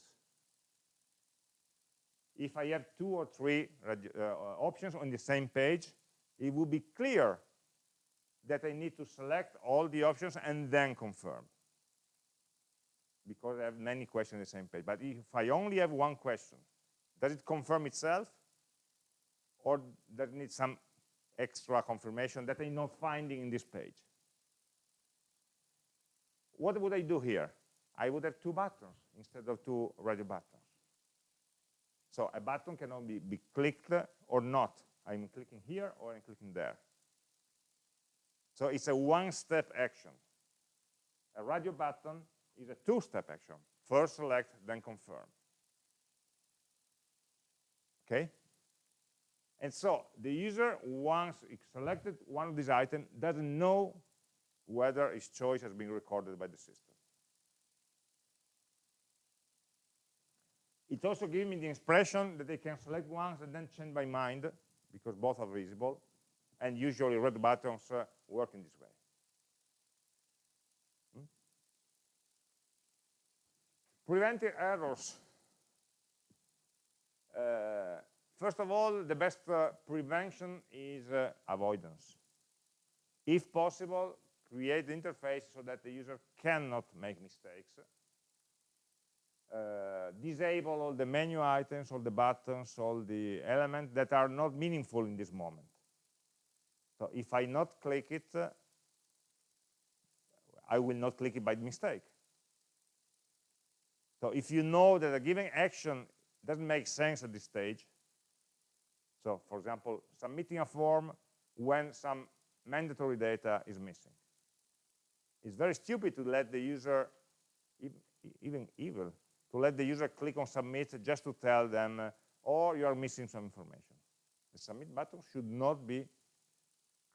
If I have two or three uh, options on the same page, it will be clear that I need to select all the options and then confirm because I have many questions on the same page. But if I only have one question, does it confirm itself? Or does it need some extra confirmation that I'm not finding in this page? What would I do here? I would have two buttons instead of two radio buttons. So a button can only be clicked or not. I'm clicking here or I'm clicking there. So it's a one-step action. A radio button is a two-step action. First select, then confirm okay? And so the user, once selected one of these items, doesn't know whether his choice has been recorded by the system. It also gives me the expression that they can select once and then change my mind, because both are visible, and usually red buttons uh, work in this way. Hmm? Preventing errors uh, first of all, the best uh, prevention is uh, avoidance. If possible, create the interface so that the user cannot make mistakes. Uh, disable all the menu items, all the buttons, all the elements that are not meaningful in this moment. So if I not click it, uh, I will not click it by mistake. So if you know that a given action doesn't make sense at this stage. So, for example, submitting a form when some mandatory data is missing. It's very stupid to let the user, even evil, to let the user click on submit just to tell them, uh, oh, you are missing some information. The submit button should not be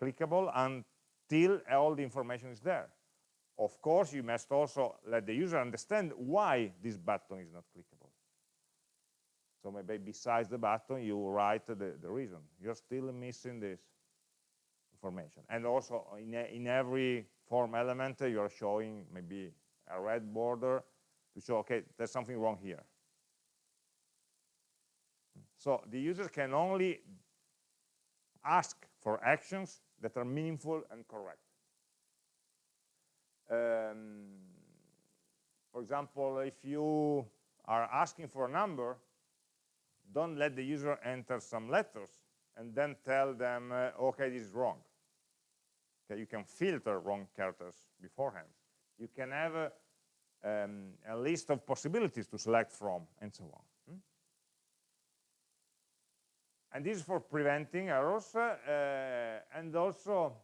clickable until all the information is there. Of course, you must also let the user understand why this button is not clickable. So maybe besides the button, you write the, the reason. You're still missing this information. And also in, a, in every form element, you're showing maybe a red border to show, okay, there's something wrong here. So the user can only ask for actions that are meaningful and correct. Um, for example, if you are asking for a number, don't let the user enter some letters and then tell them, uh, okay, this is wrong. Okay, you can filter wrong characters beforehand. You can have uh, um, a list of possibilities to select from, and so on. Hmm? And this is for preventing errors, uh, and also,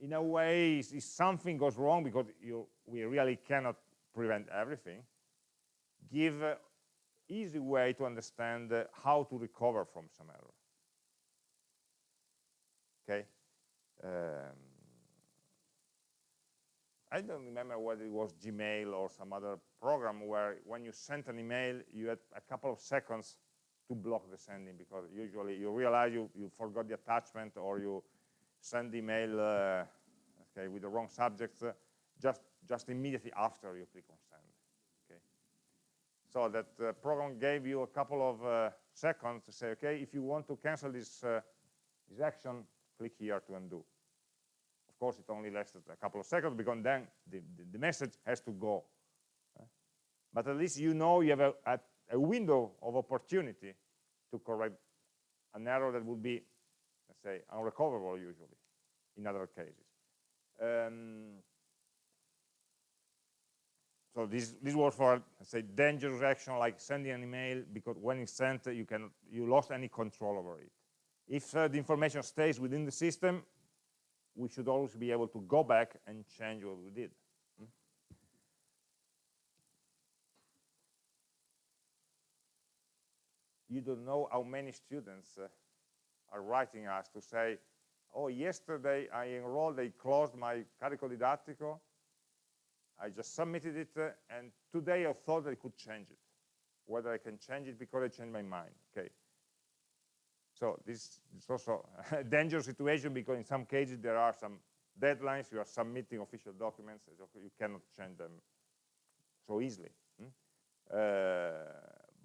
in a way, if something goes wrong, because you, we really cannot prevent everything, give easy way to understand uh, how to recover from some error. Okay. Um, I don't remember whether it was Gmail or some other program where when you sent an email, you had a couple of seconds to block the sending because usually you realize you, you forgot the attachment or you send email uh, okay, with the wrong subject uh, just, just immediately after you click on send. Okay. So that uh, program gave you a couple of uh, seconds to say, okay, if you want to cancel this, uh, this action, click here to undo course, it only lasted a couple of seconds because then the, the, the message has to go. But at least you know you have a, a, a, window of opportunity to correct an error that would be, let's say, unrecoverable usually in other cases. Um, so this this was for say dangerous action like sending an email because when it's sent you can you lost any control over it. If uh, the information stays within the system, we should always be able to go back and change what we did. Hmm? You don't know how many students uh, are writing us to say, oh, yesterday I enrolled, they closed my carico didattico, I just submitted it, uh, and today I thought I could change it. Whether I can change it because I changed my mind. Okay, so this is also a *laughs* dangerous situation because in some cases there are some deadlines, you are submitting official documents, you cannot change them so easily. Hmm? Uh,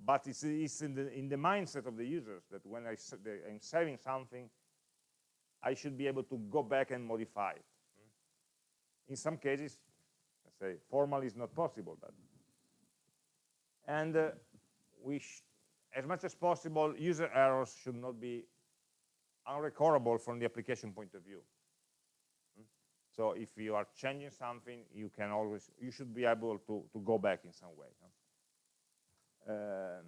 but it's, it's in, the, in, the, mindset of the users that when I, am saving something, I should be able to go back and modify it. Hmm? In some cases, let's say, formally is not possible. But and uh, we as much as possible, user errors should not be unrecoverable from the application point of view. Hmm? So if you are changing something, you can always, you should be able to, to go back in some way. Um,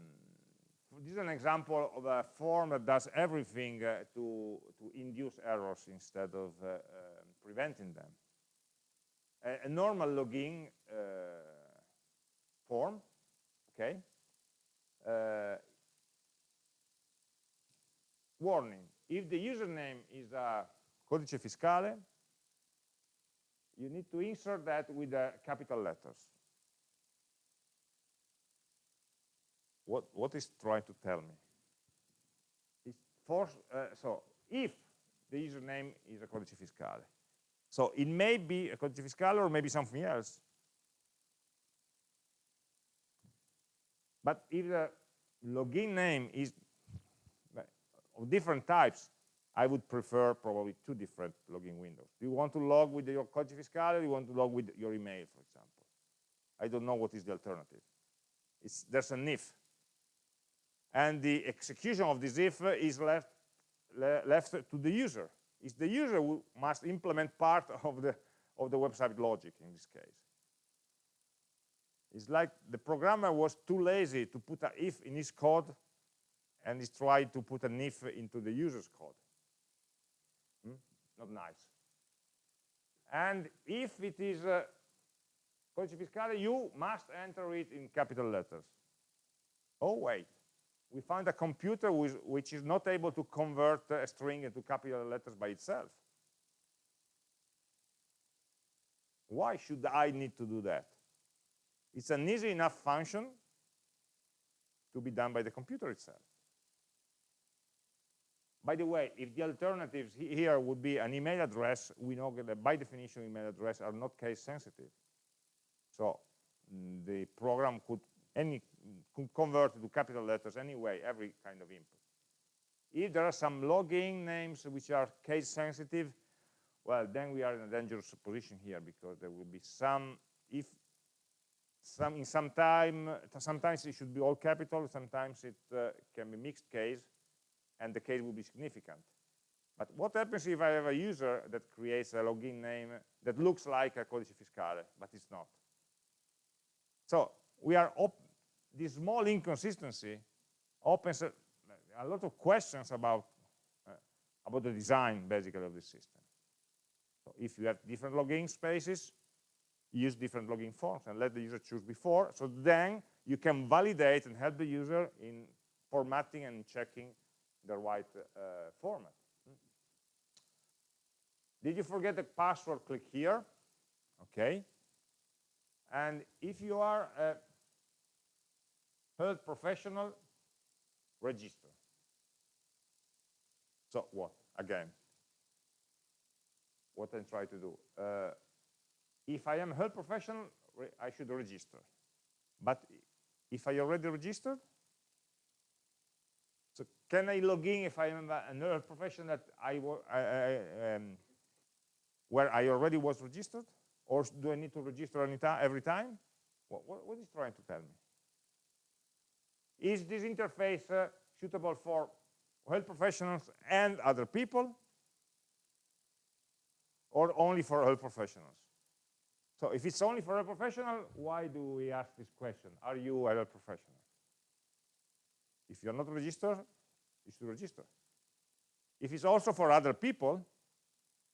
this is an example of a form that does everything uh, to, to induce errors instead of uh, uh, preventing them. A, a normal login uh, form, okay, uh, warning, if the username is a codice fiscale, you need to insert that with the capital letters. What, what is trying to tell me? It's uh, so if the username is a codice fiscale, so it may be a codice fiscale or maybe something else. But if the login name is of different types, I would prefer probably two different login windows. Do you want to log with your codice fiscale or you want to log with your email, for example? I don't know what is the alternative. It's, there's an if. And the execution of this if is left, le left to the user. It's the user who must implement part of the, of the website logic in this case. It's like the programmer was too lazy to put an if in his code and is trying to put an if into the user's code. Hmm? Not nice. And if it is uh, codice fiscale, you must enter it in capital letters. Oh, wait. We found a computer which is not able to convert a string into capital letters by itself. Why should I need to do that? It's an easy enough function to be done by the computer itself. By the way, if the alternatives here would be an email address, we know that by definition email addresses are not case sensitive. So mm, the program could any could convert to capital letters anyway, every kind of input. If there are some login names which are case sensitive, well, then we are in a dangerous position here because there will be some, if some in some time, sometimes it should be all capital, sometimes it uh, can be mixed case, and the case will be significant. But what happens if I have a user that creates a login name that looks like a codice fiscale, but it's not? So we are this small inconsistency opens a, a lot of questions about uh, about the design basically of the system. So if you have different login spaces, use different login forms and let the user choose before. So then you can validate and help the user in formatting and checking the right uh, format. Did you forget the password? Click here. Okay. And if you are a health professional, register. So what? Again, what I'm trying to do. Uh, if I am a health professional, I should register. But if I already registered, can I log in if I am a health professional that I, I, I um, where I already was registered? Or do I need to register every time? What, what, what is trying to tell me? Is this interface uh, suitable for health professionals and other people? Or only for health professionals? So if it's only for a professional, why do we ask this question? Are you a health professional? If you're not registered, should register. If it's also for other people,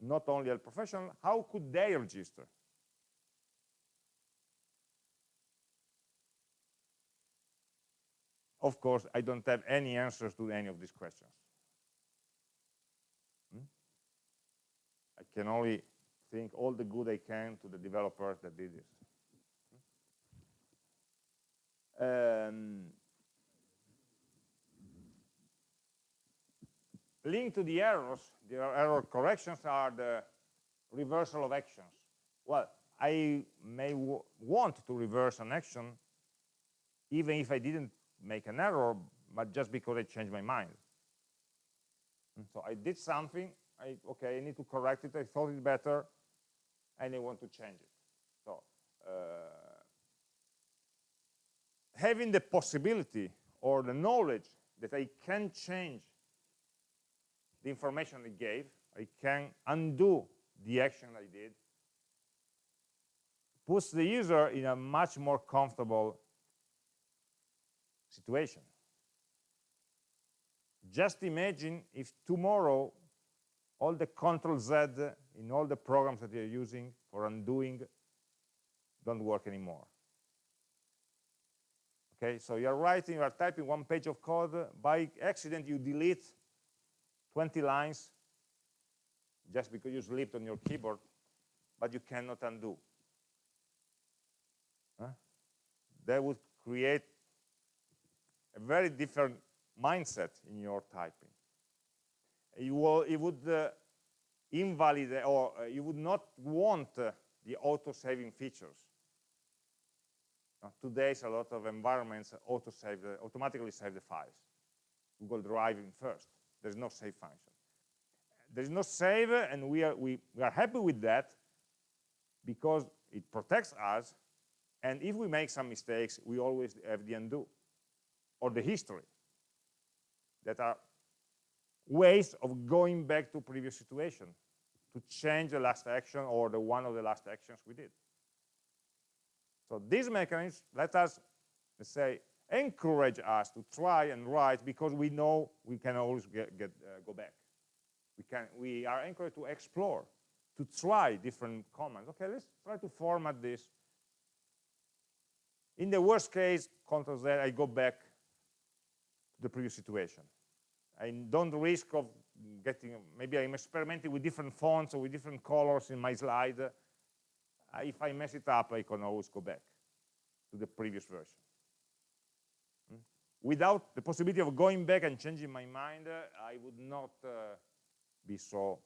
not only a professional, how could they register? Of course, I don't have any answers to any of these questions. Hmm? I can only think all the good I can to the developers that did this. Um, linked to the errors, the error corrections are the reversal of actions. Well, I may want to reverse an action even if I didn't make an error, but just because I changed my mind. So I did something, I, okay, I need to correct it, I thought it better, and I want to change it. So uh, having the possibility or the knowledge that I can change the information I gave, I can undo the action I did, puts the user in a much more comfortable situation. Just imagine if tomorrow all the control Z in all the programs that you're using for undoing don't work anymore. Okay, so you're writing, you're typing one page of code, by accident you delete 20 lines just because you slipped on your keyboard, but you cannot undo. Huh? That would create a very different mindset in your typing. You, will, you would uh, invalidate, or uh, you would not want uh, the auto-saving features. Today's a lot of environments auto-save, automatically save the files. Google Drive in first. There's no save function. There's no save, and we are, we, we are happy with that because it protects us, and if we make some mistakes, we always have the undo or the history that are ways of going back to previous situation to change the last action or the one of the last actions we did. So these mechanisms let us, let's say, encourage us to try and write because we know we can always get, get uh, go back. We can we are encouraged to explore, to try different commands. Okay, let's try to format this. In the worst case, Control Z, I go back to the previous situation. I don't risk of getting, maybe I'm experimenting with different fonts or with different colors in my slide. Uh, if I mess it up, I can always go back to the previous version. Without the possibility of going back and changing my mind, uh, I would not uh, be so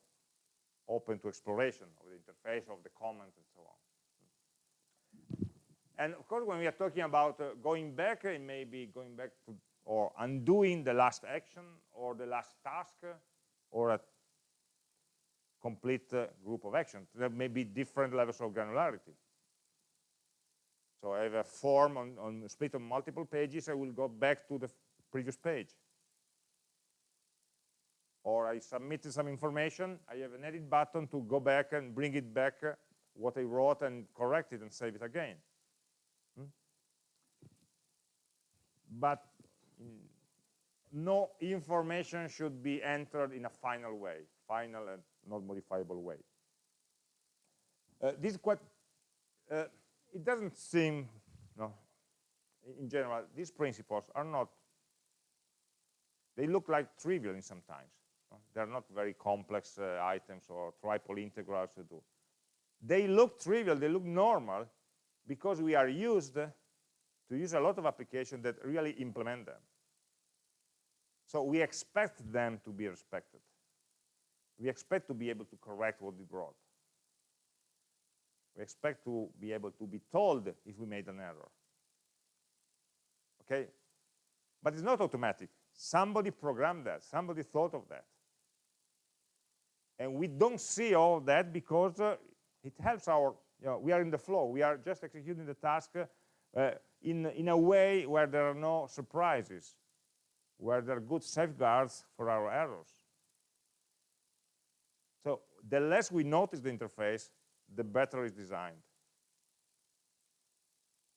open to exploration of the interface, of the comments, and so on. And of course, when we are talking about uh, going back, it may be going back to or undoing the last action or the last task or a complete uh, group of actions. There may be different levels of granularity. So I have a form on, on split on multiple pages, I will go back to the previous page. Or I submitted some information, I have an edit button to go back and bring it back uh, what I wrote and correct it and save it again. Hmm? but no information should be entered in a final way, final and not modifiable way. Uh, this is quite, uh, it doesn't seem, no, in general, these principles are not, they look like trivial in sometimes. No? They're not very complex uh, items or triple integrals to do. They look trivial, they look normal, because we are used to use a lot of applications that really implement them. So we expect them to be respected. We expect to be able to correct what we brought. We expect to be able to be told if we made an error. Okay? But it's not automatic. Somebody programmed that. Somebody thought of that. And we don't see all that because uh, it helps our, you know, we are in the flow. We are just executing the task uh, in, in a way where there are no surprises where there are good safeguards for our errors. So the less we notice the interface, the better it's designed.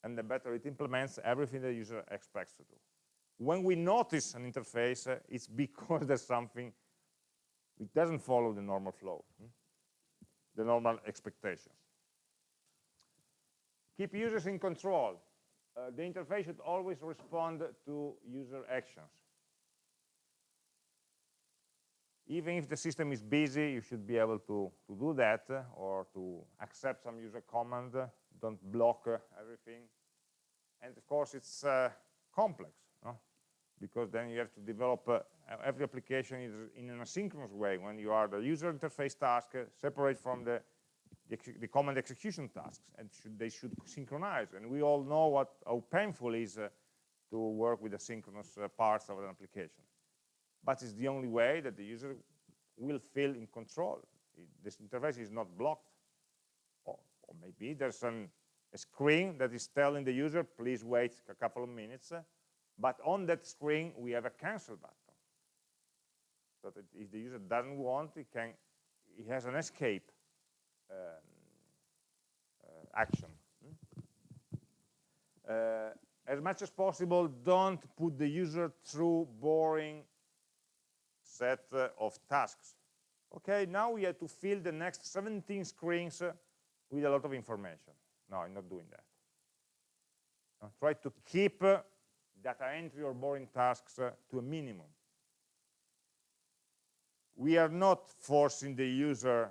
And the better it implements everything the user expects to do. When we notice an interface, uh, it's *laughs* because there's something, it doesn't follow the normal flow, hmm? the normal expectations. Keep users in control. Uh, the interface should always respond to user actions. Even if the system is busy, you should be able to, to do that uh, or to accept some user command, don't block uh, everything. And of course, it's uh, complex, no? because then you have to develop uh, every application in an asynchronous way when you are the user interface task uh, separate from the, the, the, command execution tasks, and should, they should synchronize. And we all know what how painful it is to work with asynchronous parts of an application but it's the only way that the user will feel in control. This interface is not blocked. Or, or maybe there's an, a screen that is telling the user, please wait a couple of minutes. But on that screen, we have a cancel button. So that if the user doesn't want, he, can, he has an escape um, uh, action. Uh, as much as possible, don't put the user through boring set uh, of tasks. Okay, now we have to fill the next 17 screens uh, with a lot of information. No, I'm not doing that. try to keep uh, data entry or boring tasks to a minimum. We are not forcing the user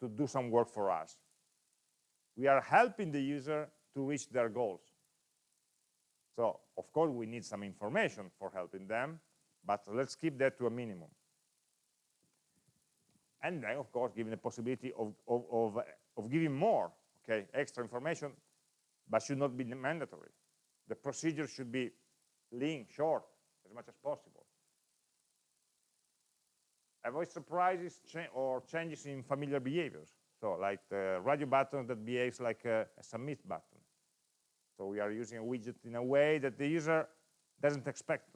to do some work for us. We are helping the user to reach their goals. So, of course, we need some information for helping them, but let's keep that to a minimum. And then, of course, giving the possibility of, of, of, of giving more, okay, extra information, but should not be mandatory. The procedure should be lean, short, as much as possible. Avoid surprises cha or changes in familiar behaviors. So like the radio button that behaves like a, a submit button. So we are using a widget in a way that the user doesn't expect.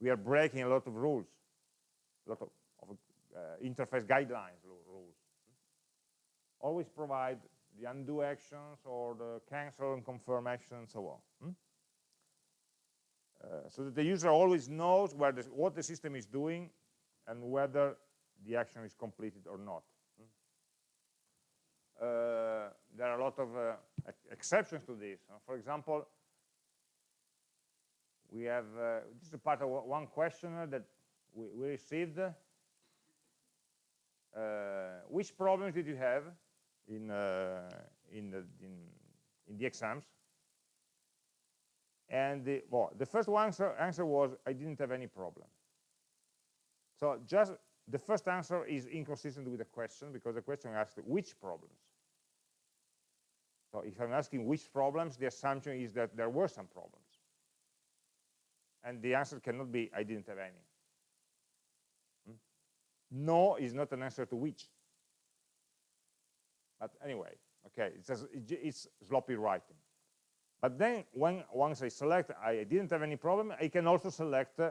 We are breaking a lot of rules, a lot of, of uh, interface guidelines rules. Always provide the undo actions or the cancel and confirm actions and so on. Hmm? Uh, so that the user always knows the, what the system is doing and whether the action is completed or not. Uh, there are a lot of uh, exceptions to this. for example, we have, uh, this is part of one questionnaire that we, we received. Uh, which problems did you have in, uh, in, the, in, in, the exams? And the, well, the first answer, answer was, I didn't have any problem. So just the first answer is inconsistent with the question because the question asked which problems. So if I'm asking which problems, the assumption is that there were some problems. And the answer cannot be, I didn't have any. Hmm? No is not an answer to which. But anyway, okay, it's, just, it's sloppy writing. But then when once I select, I didn't have any problem, I can also select uh,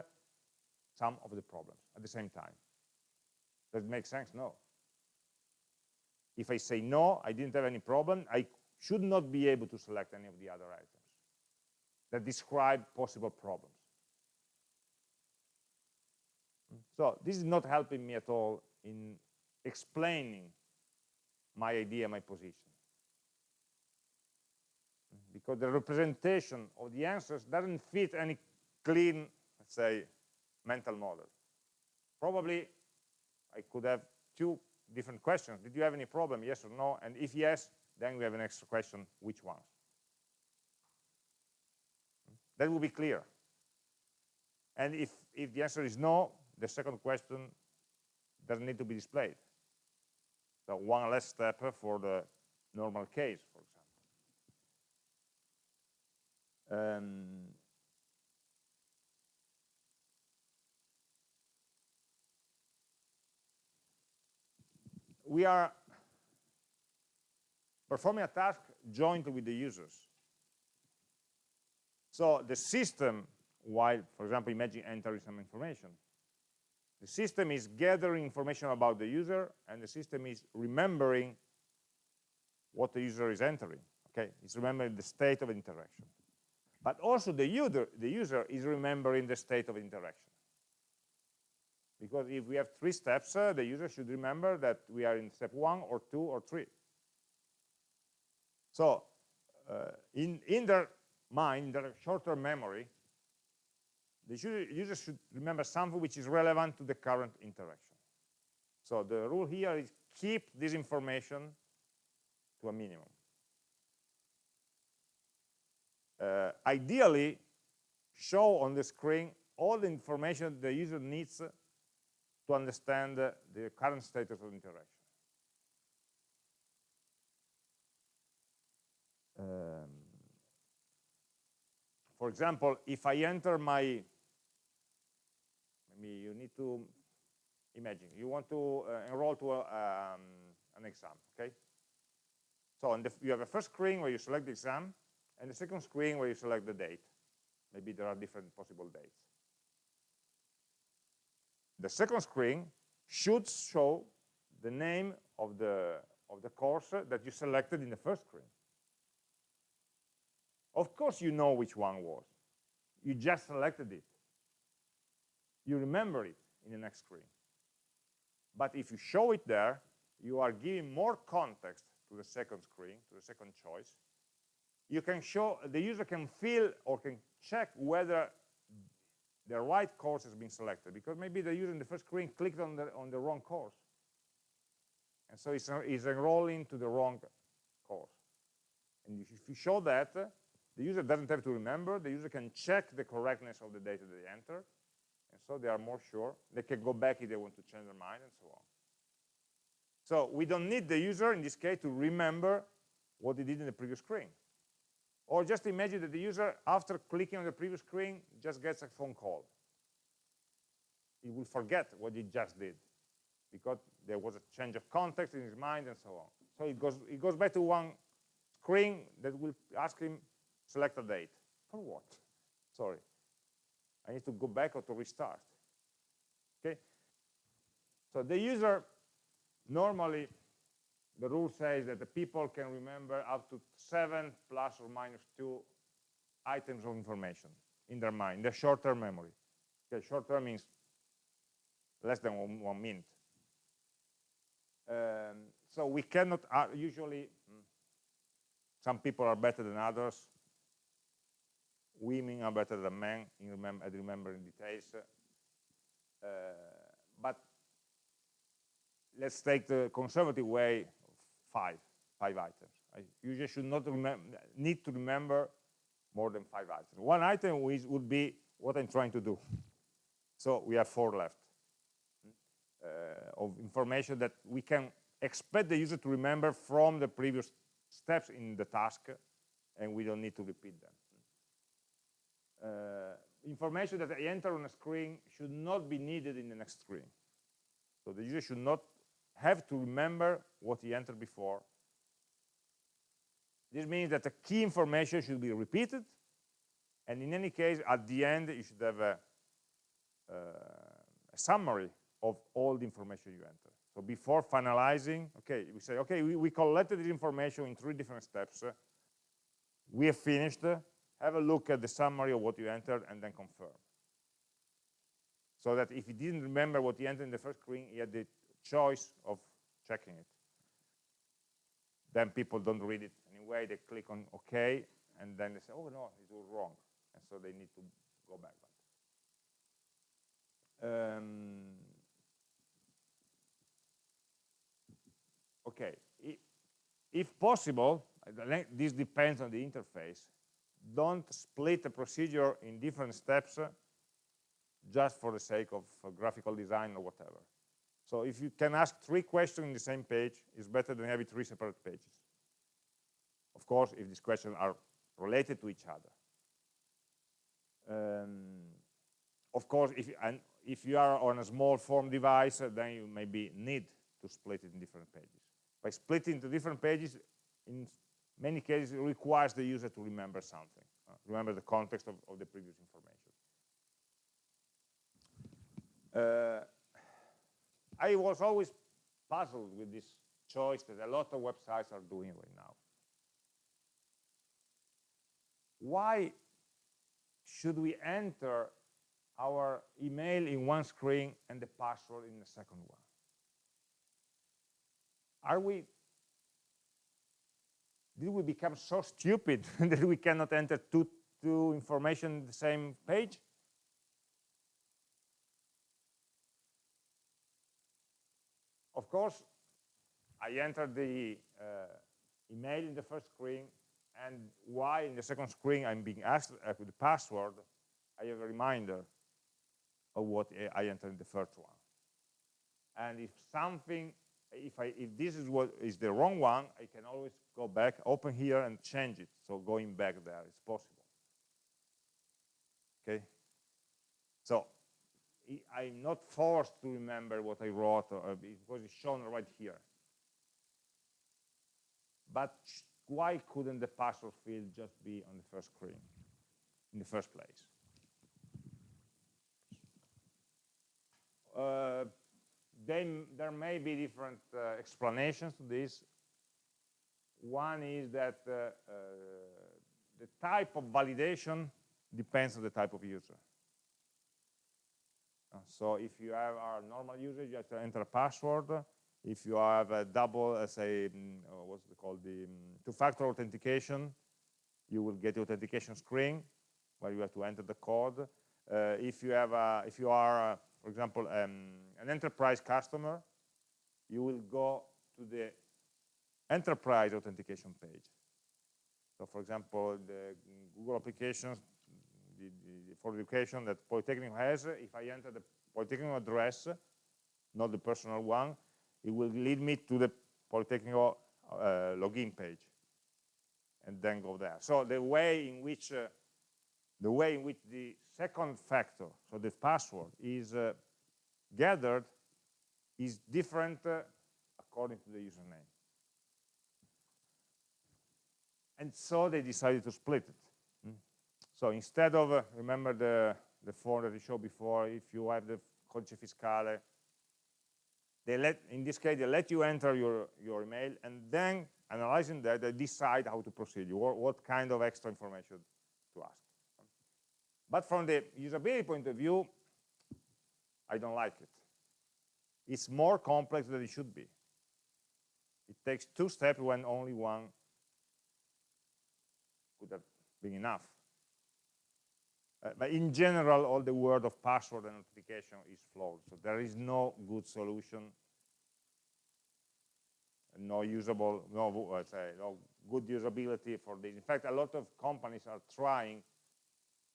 some of the problems at the same time. Does it make sense? No. If I say no, I didn't have any problem, I should not be able to select any of the other items. that describe possible problems. So this is not helping me at all in explaining my idea, my position. Because the representation of the answers doesn't fit any clean, let's say, mental model. Probably I could have two different questions. Did you have any problem, yes or no? And if yes, then we have an extra question, which ones? That will be clear. And if, if the answer is no, the second question doesn't need to be displayed. So one less step for the normal case, for example. Um, we are performing a task jointly with the users. So the system, while, for example, imagine entering some information, the system is gathering information about the user, and the system is remembering what the user is entering. Okay, it's remembering the state of interaction. But also the user, the user is remembering the state of interaction. Because if we have three steps, uh, the user should remember that we are in step one or two or three. So uh, in, in their mind, their short-term memory, the user should remember something which is relevant to the current interaction. So the rule here is keep this information to a minimum. Uh, ideally, show on the screen all the information the user needs to understand the current status of interaction. Um, for example, if I enter my, maybe you need to imagine, you want to uh, enroll to a, um, an exam, okay? So the, you have a first screen where you select the exam, and the second screen where you select the date. Maybe there are different possible dates. The second screen should show the name of the, of the course that you selected in the first screen. Of course you know which one was. You just selected it. You remember it in the next screen. But if you show it there, you are giving more context to the second screen, to the second choice. You can show, the user can feel or can check whether the right course has been selected because maybe the user in the first screen clicked on the, on the wrong course. And so it's, it's enrolling to the wrong course. And if you show that, the user doesn't have to remember. The user can check the correctness of the data they enter. And so they are more sure. They can go back if they want to change their mind and so on. So we don't need the user, in this case, to remember what he did in the previous screen. Or just imagine that the user, after clicking on the previous screen, just gets a phone call. He will forget what he just did because there was a change of context in his mind and so on. So it goes, it goes back to one screen that will ask him, select a date. For what? Sorry. I need to go back or to restart. Okay? So the user normally the rule says that the people can remember up to seven plus or minus two items of information in their mind, the short-term memory. Okay, short-term means less than one, one minute. Um, so we cannot uh, usually, hmm, some people are better than others. Women are better than men in remem at remembering details. Uh, but let's take the conservative way five, five items. I usually should not need to remember more than five items. One item would be what I'm trying to do. So we have four left uh, of information that we can expect the user to remember from the previous steps in the task, and we don't need to repeat them. Uh, information that I enter on a screen should not be needed in the next screen. So the user should not have to remember what he entered before. This means that the key information should be repeated, and in any case, at the end, you should have a, uh, a summary of all the information you enter. So before finalizing, okay, we say, okay, we, we collected this information in three different steps. We have finished. Have a look at the summary of what you entered and then confirm. So that if you didn't remember what you entered in the first screen, you had the choice of checking it. Then people don't read it anyway, they click on OK, and then they say, oh no, it was wrong. And so they need to go back. Um, okay, if possible, this depends on the interface, don't split the procedure in different steps uh, just for the sake of uh, graphical design or whatever. So if you can ask three questions in the same page, it's better than having three separate pages. Of course, if these questions are related to each other. Um, of course, if, and if you are on a small form device, uh, then you maybe need to split it in different pages. By splitting into different pages, in many cases, it requires the user to remember something, uh, remember the context of, of, the previous information. Uh, I was always puzzled with this choice that a lot of websites are doing right now. Why should we enter our email in one screen and the password in the second one? Are we did we become so stupid *laughs* that we cannot enter two, two information in the same page? Of course, I entered the uh, email in the first screen, and why in the second screen I'm being asked uh, the password, I have a reminder of what I entered in the first one. And if something if I if this is what is the wrong one, I can always go back, open here and change it. So going back there is possible. Okay. So I'm not forced to remember what I wrote uh, because it's shown right here. But why couldn't the password field just be on the first screen in the first place? Uh, they, there may be different uh, explanations to this. One is that uh, uh, the type of validation depends on the type of user. Uh, so if you have a normal user, you have to enter a password. If you have a double, uh, say, um, what's it called, the um, two-factor authentication, you will get the authentication screen where you have to enter the code. Uh, if you have, a, if you are for example, um, an enterprise customer, you will go to the enterprise authentication page. So for example, the Google applications the, the, for education that Polytechnic has, if I enter the Polytechnic address, not the personal one, it will lead me to the Polytechnic uh, login page and then go there. So the way in which uh, the way in which the second factor, so the password, is uh, gathered is different uh, according to the username. And so they decided to split it. Mm. So instead of, uh, remember the, the form that we showed before, if you have the codice fiscale, they let, in this case, they let you enter your, your email, and then, analyzing that, they decide how to proceed, what, what kind of extra information to ask. But from the usability point of view, I don't like it. It's more complex than it should be. It takes two steps when only one could have been enough. Uh, but in general, all the word of password and authentication is flawed. So there is no good solution, no usable, no, uh, say, no good usability for this. In fact, a lot of companies are trying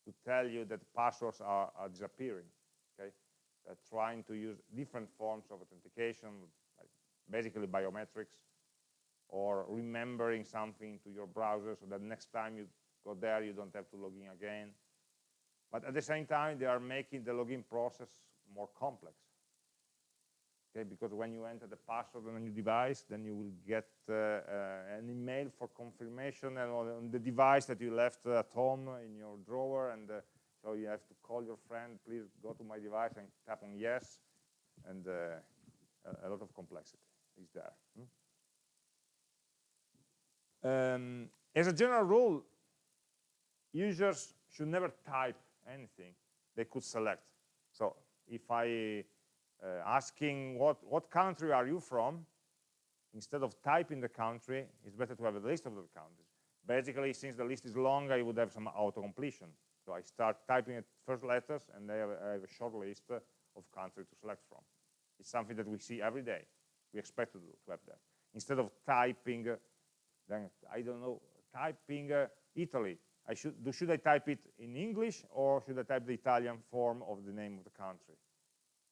to tell you that passwords are, are disappearing. Okay, trying to use different forms of authentication, like basically biometrics, or remembering something to your browser so that next time you go there, you don't have to log in again. But at the same time, they are making the login process more complex okay because when you enter the password on a new device then you will get uh, uh, an email for confirmation and on the device that you left at home in your drawer and uh, so you have to call your friend please go to my device and tap on yes and uh, a, a, lot of complexity is there hmm? um, as a general rule users should never type anything. They could select. So if I uh, asking what, what country are you from, instead of typing the country, it's better to have a list of the countries. Basically, since the list is long, I would have some auto-completion. I start typing the first letters, and I have, I have a short list of countries to select from. It's something that we see every day. We expect to, do, to have that. Instead of typing, then I don't know, typing uh, Italy, I should, do, should I type it in English or should I type the Italian form of the name of the country?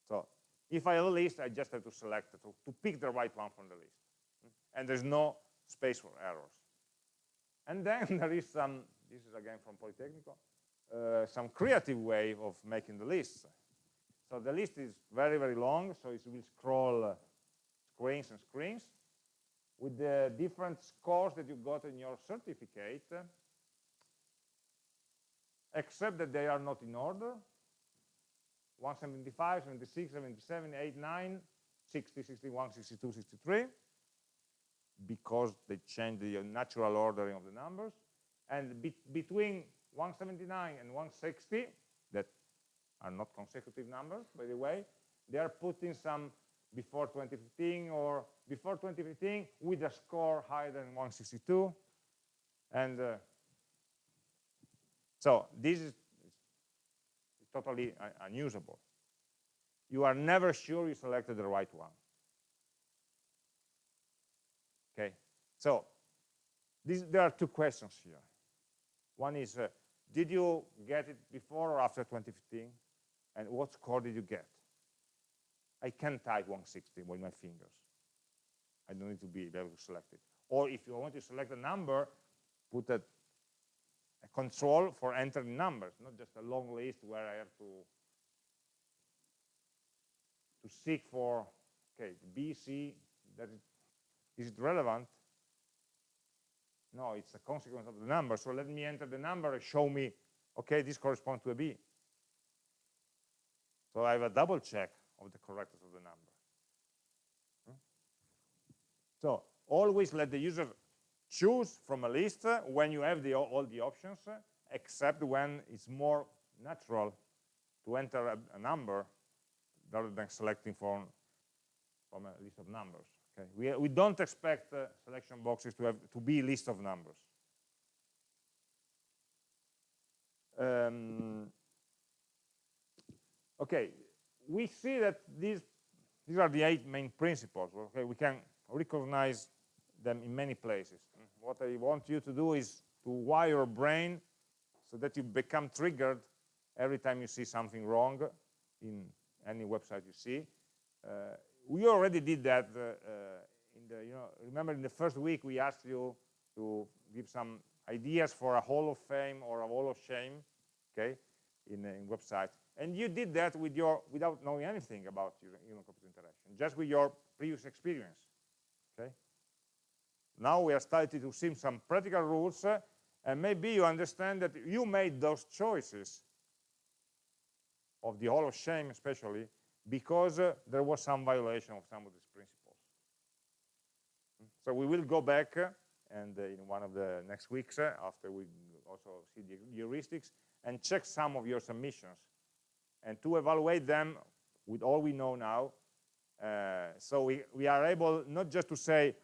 So if I have a list, I just have to select, to, to pick the right one from the list. And there's no space for errors. And then *laughs* there is some, this is again from Politecnico, uh, some creative way of making the lists. So the list is very, very long, so it will scroll uh, screens and screens with the different scores that you got in your certificate, except that they are not in order. 175, 76, 77, 8, 9, 60, 61, 62, 63, because they change the natural ordering of the numbers. And be between 179 and 160, that are not consecutive numbers, by the way, they are putting some before 2015 or before 2015 with a score higher than 162. And uh, so this is totally unusable. You are never sure you selected the right one. Okay, so this, there are two questions here. One is, uh, did you get it before or after 2015? And what score did you get? I can type 160 with my fingers. I don't need to be able to select it. Or if you want to select a number, put a, a control for entering numbers, not just a long list where I have to to seek for okay B, C, that is, is it relevant? No, it's a consequence of the number. So let me enter the number and show me, okay, this corresponds to a B. So I have a double check of the correctness of the number. Hmm? So always let the user choose from a list when you have the, all the options, except when it's more natural to enter a, a number rather than selecting from, from a list of numbers. Okay, we, we don't expect uh, selection boxes to have to be a list of numbers. Um, okay, we see that these these are the eight main principles. Okay, we can recognize them in many places. What I want you to do is to wire your brain so that you become triggered every time you see something wrong in any website you see. Uh, we already did that uh, uh, in the, you know, remember in the first week we asked you to give some ideas for a hall of fame or a wall of shame, okay, in, in website. And you did that with your, without knowing anything about human-computer interaction, just with your previous experience, okay? Now we are starting to see some practical rules, uh, and maybe you understand that you made those choices of the hall of shame especially because uh, there was some violation of some of these principles. So we will go back uh, and uh, in one of the next weeks uh, after we also see the heuristics and check some of your submissions and to evaluate them with all we know now uh, so we, we are able not just to say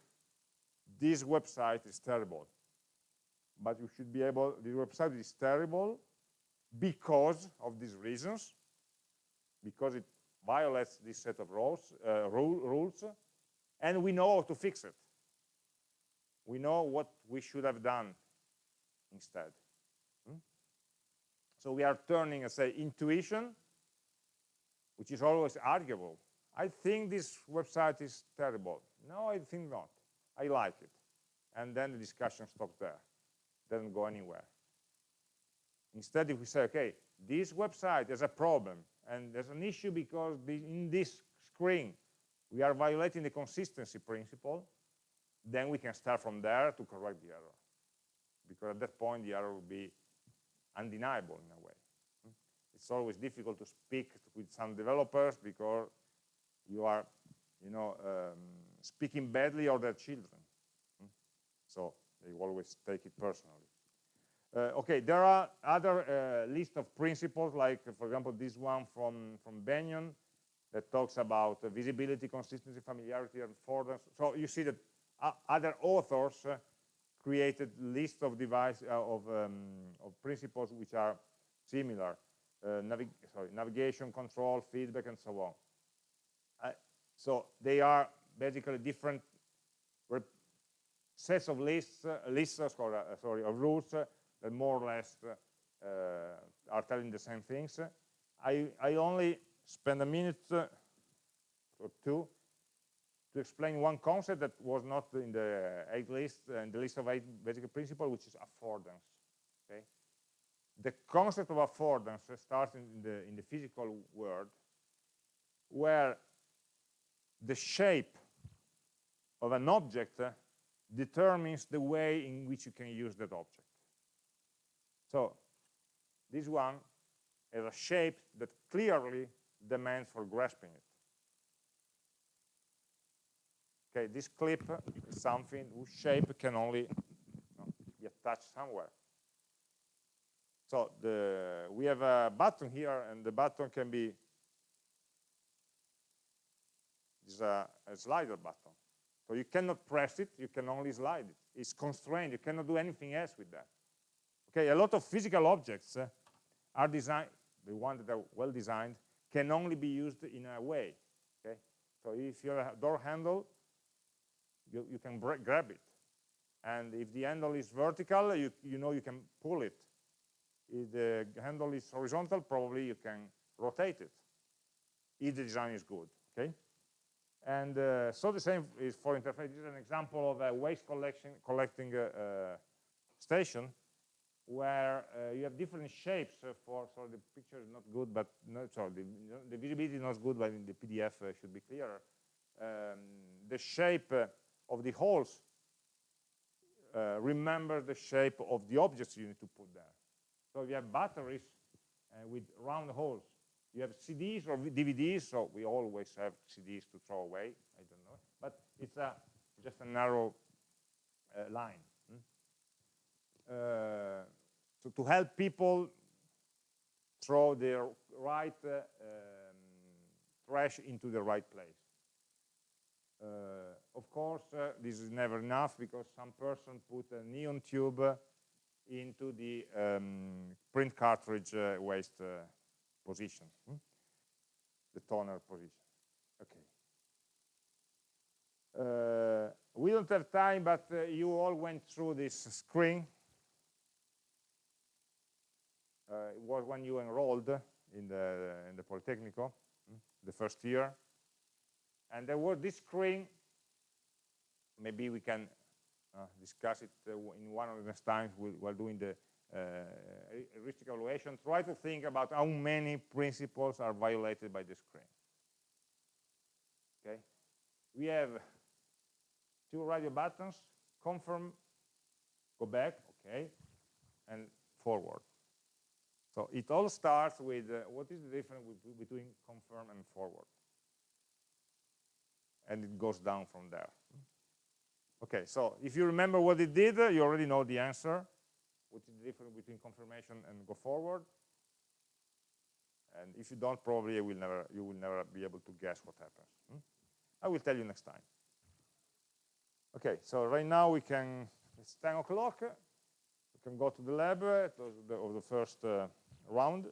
this website is terrible but you should be able this website is terrible because of these reasons because it violates this set of rules, uh, rule, rules, and we know how to fix it. We know what we should have done instead. Hmm? So we are turning, I say, intuition, which is always arguable. I think this website is terrible. No, I think not. I like it. And then the discussion stops there. Doesn't go anywhere. Instead, if we say, okay, this website has a problem, and there's an issue because the, in this screen, we are violating the consistency principle, then we can start from there to correct the error. Because at that point, the error will be undeniable in a way. It's always difficult to speak with some developers because you are, you know, um, speaking badly of their children. So they always take it personally. Uh, okay, there are other uh, list of principles, like, for example, this one from, from Benyon that talks about uh, visibility, consistency, familiarity, and affordance. So you see that uh, other authors uh, created list of device uh, of, um, of principles which are similar. Navig sorry, navigation, control, feedback, and so on. so they are basically different sets of lists, lists sorry, sorry, of rules Uh, more or less uh, uh, are telling the same things. I, I only spend a minute uh, or two to explain one concept that was not in the eight list, in the list of eight basic principles, which is affordance. Okay? The concept of affordance starts in the, in the physical world, where the shape of an object determines the way in which you can use that object. So this one has a shape that clearly demands for grasping it. Okay, this clip is something whose shape can only you know, be attached somewhere. So the, we have a button here, and the button can be is a, a slider button. So you cannot press it, you can only slide it. It's constrained, you cannot do anything else with that. Okay, a lot of physical objects uh, are designed, the ones that are well designed, can only be used in a way. Okay, so if you have a door handle, you, you can grab it. And if the handle is vertical, you, you know you can pull it. If the handle is horizontal, probably you can rotate it, if the design is good, okay? And uh, so the same is for interface. This is an example of a waste collection, collecting uh, uh, station where uh, you have different shapes uh, for, so the picture is not good, but no, sorry, the, the visibility is not good, but the PDF uh, should be clearer. Um, the shape uh, of the holes uh, remember the shape of the objects you need to put there. So you have batteries uh, with round holes. You have CDs or DVDs, so we always have CDs to throw away, I don't know, but it's a, just a narrow line. Uh, to, to help people throw their right uh, um, trash into the right place. Uh, of course, uh, this is never enough because some person put a neon tube into the um, print cartridge uh, waste uh, position, hmm? the toner position. Okay. we don't have time, but you all went through this screen uh, it was when you enrolled in the, in the Politecnico, hmm, the first year. And there was this screen, maybe we can uh, discuss it uh, in one of the next times while doing the uh, heuristic evaluation. Try to think about how many principles are violated by the screen. Okay, we have two radio buttons, confirm, go back, okay, and forward. So it all starts with uh, what is the difference between confirm and forward? And it goes down from there. Okay, so if you remember what it did, you already know the answer. What is the difference between confirmation and go forward? And if you don't, probably you will never, you will never be able to guess what happens. Hmm? I will tell you next time. Okay, so right now we can, it's 10 o'clock. We can go to the lab, uh, the, of the first uh, round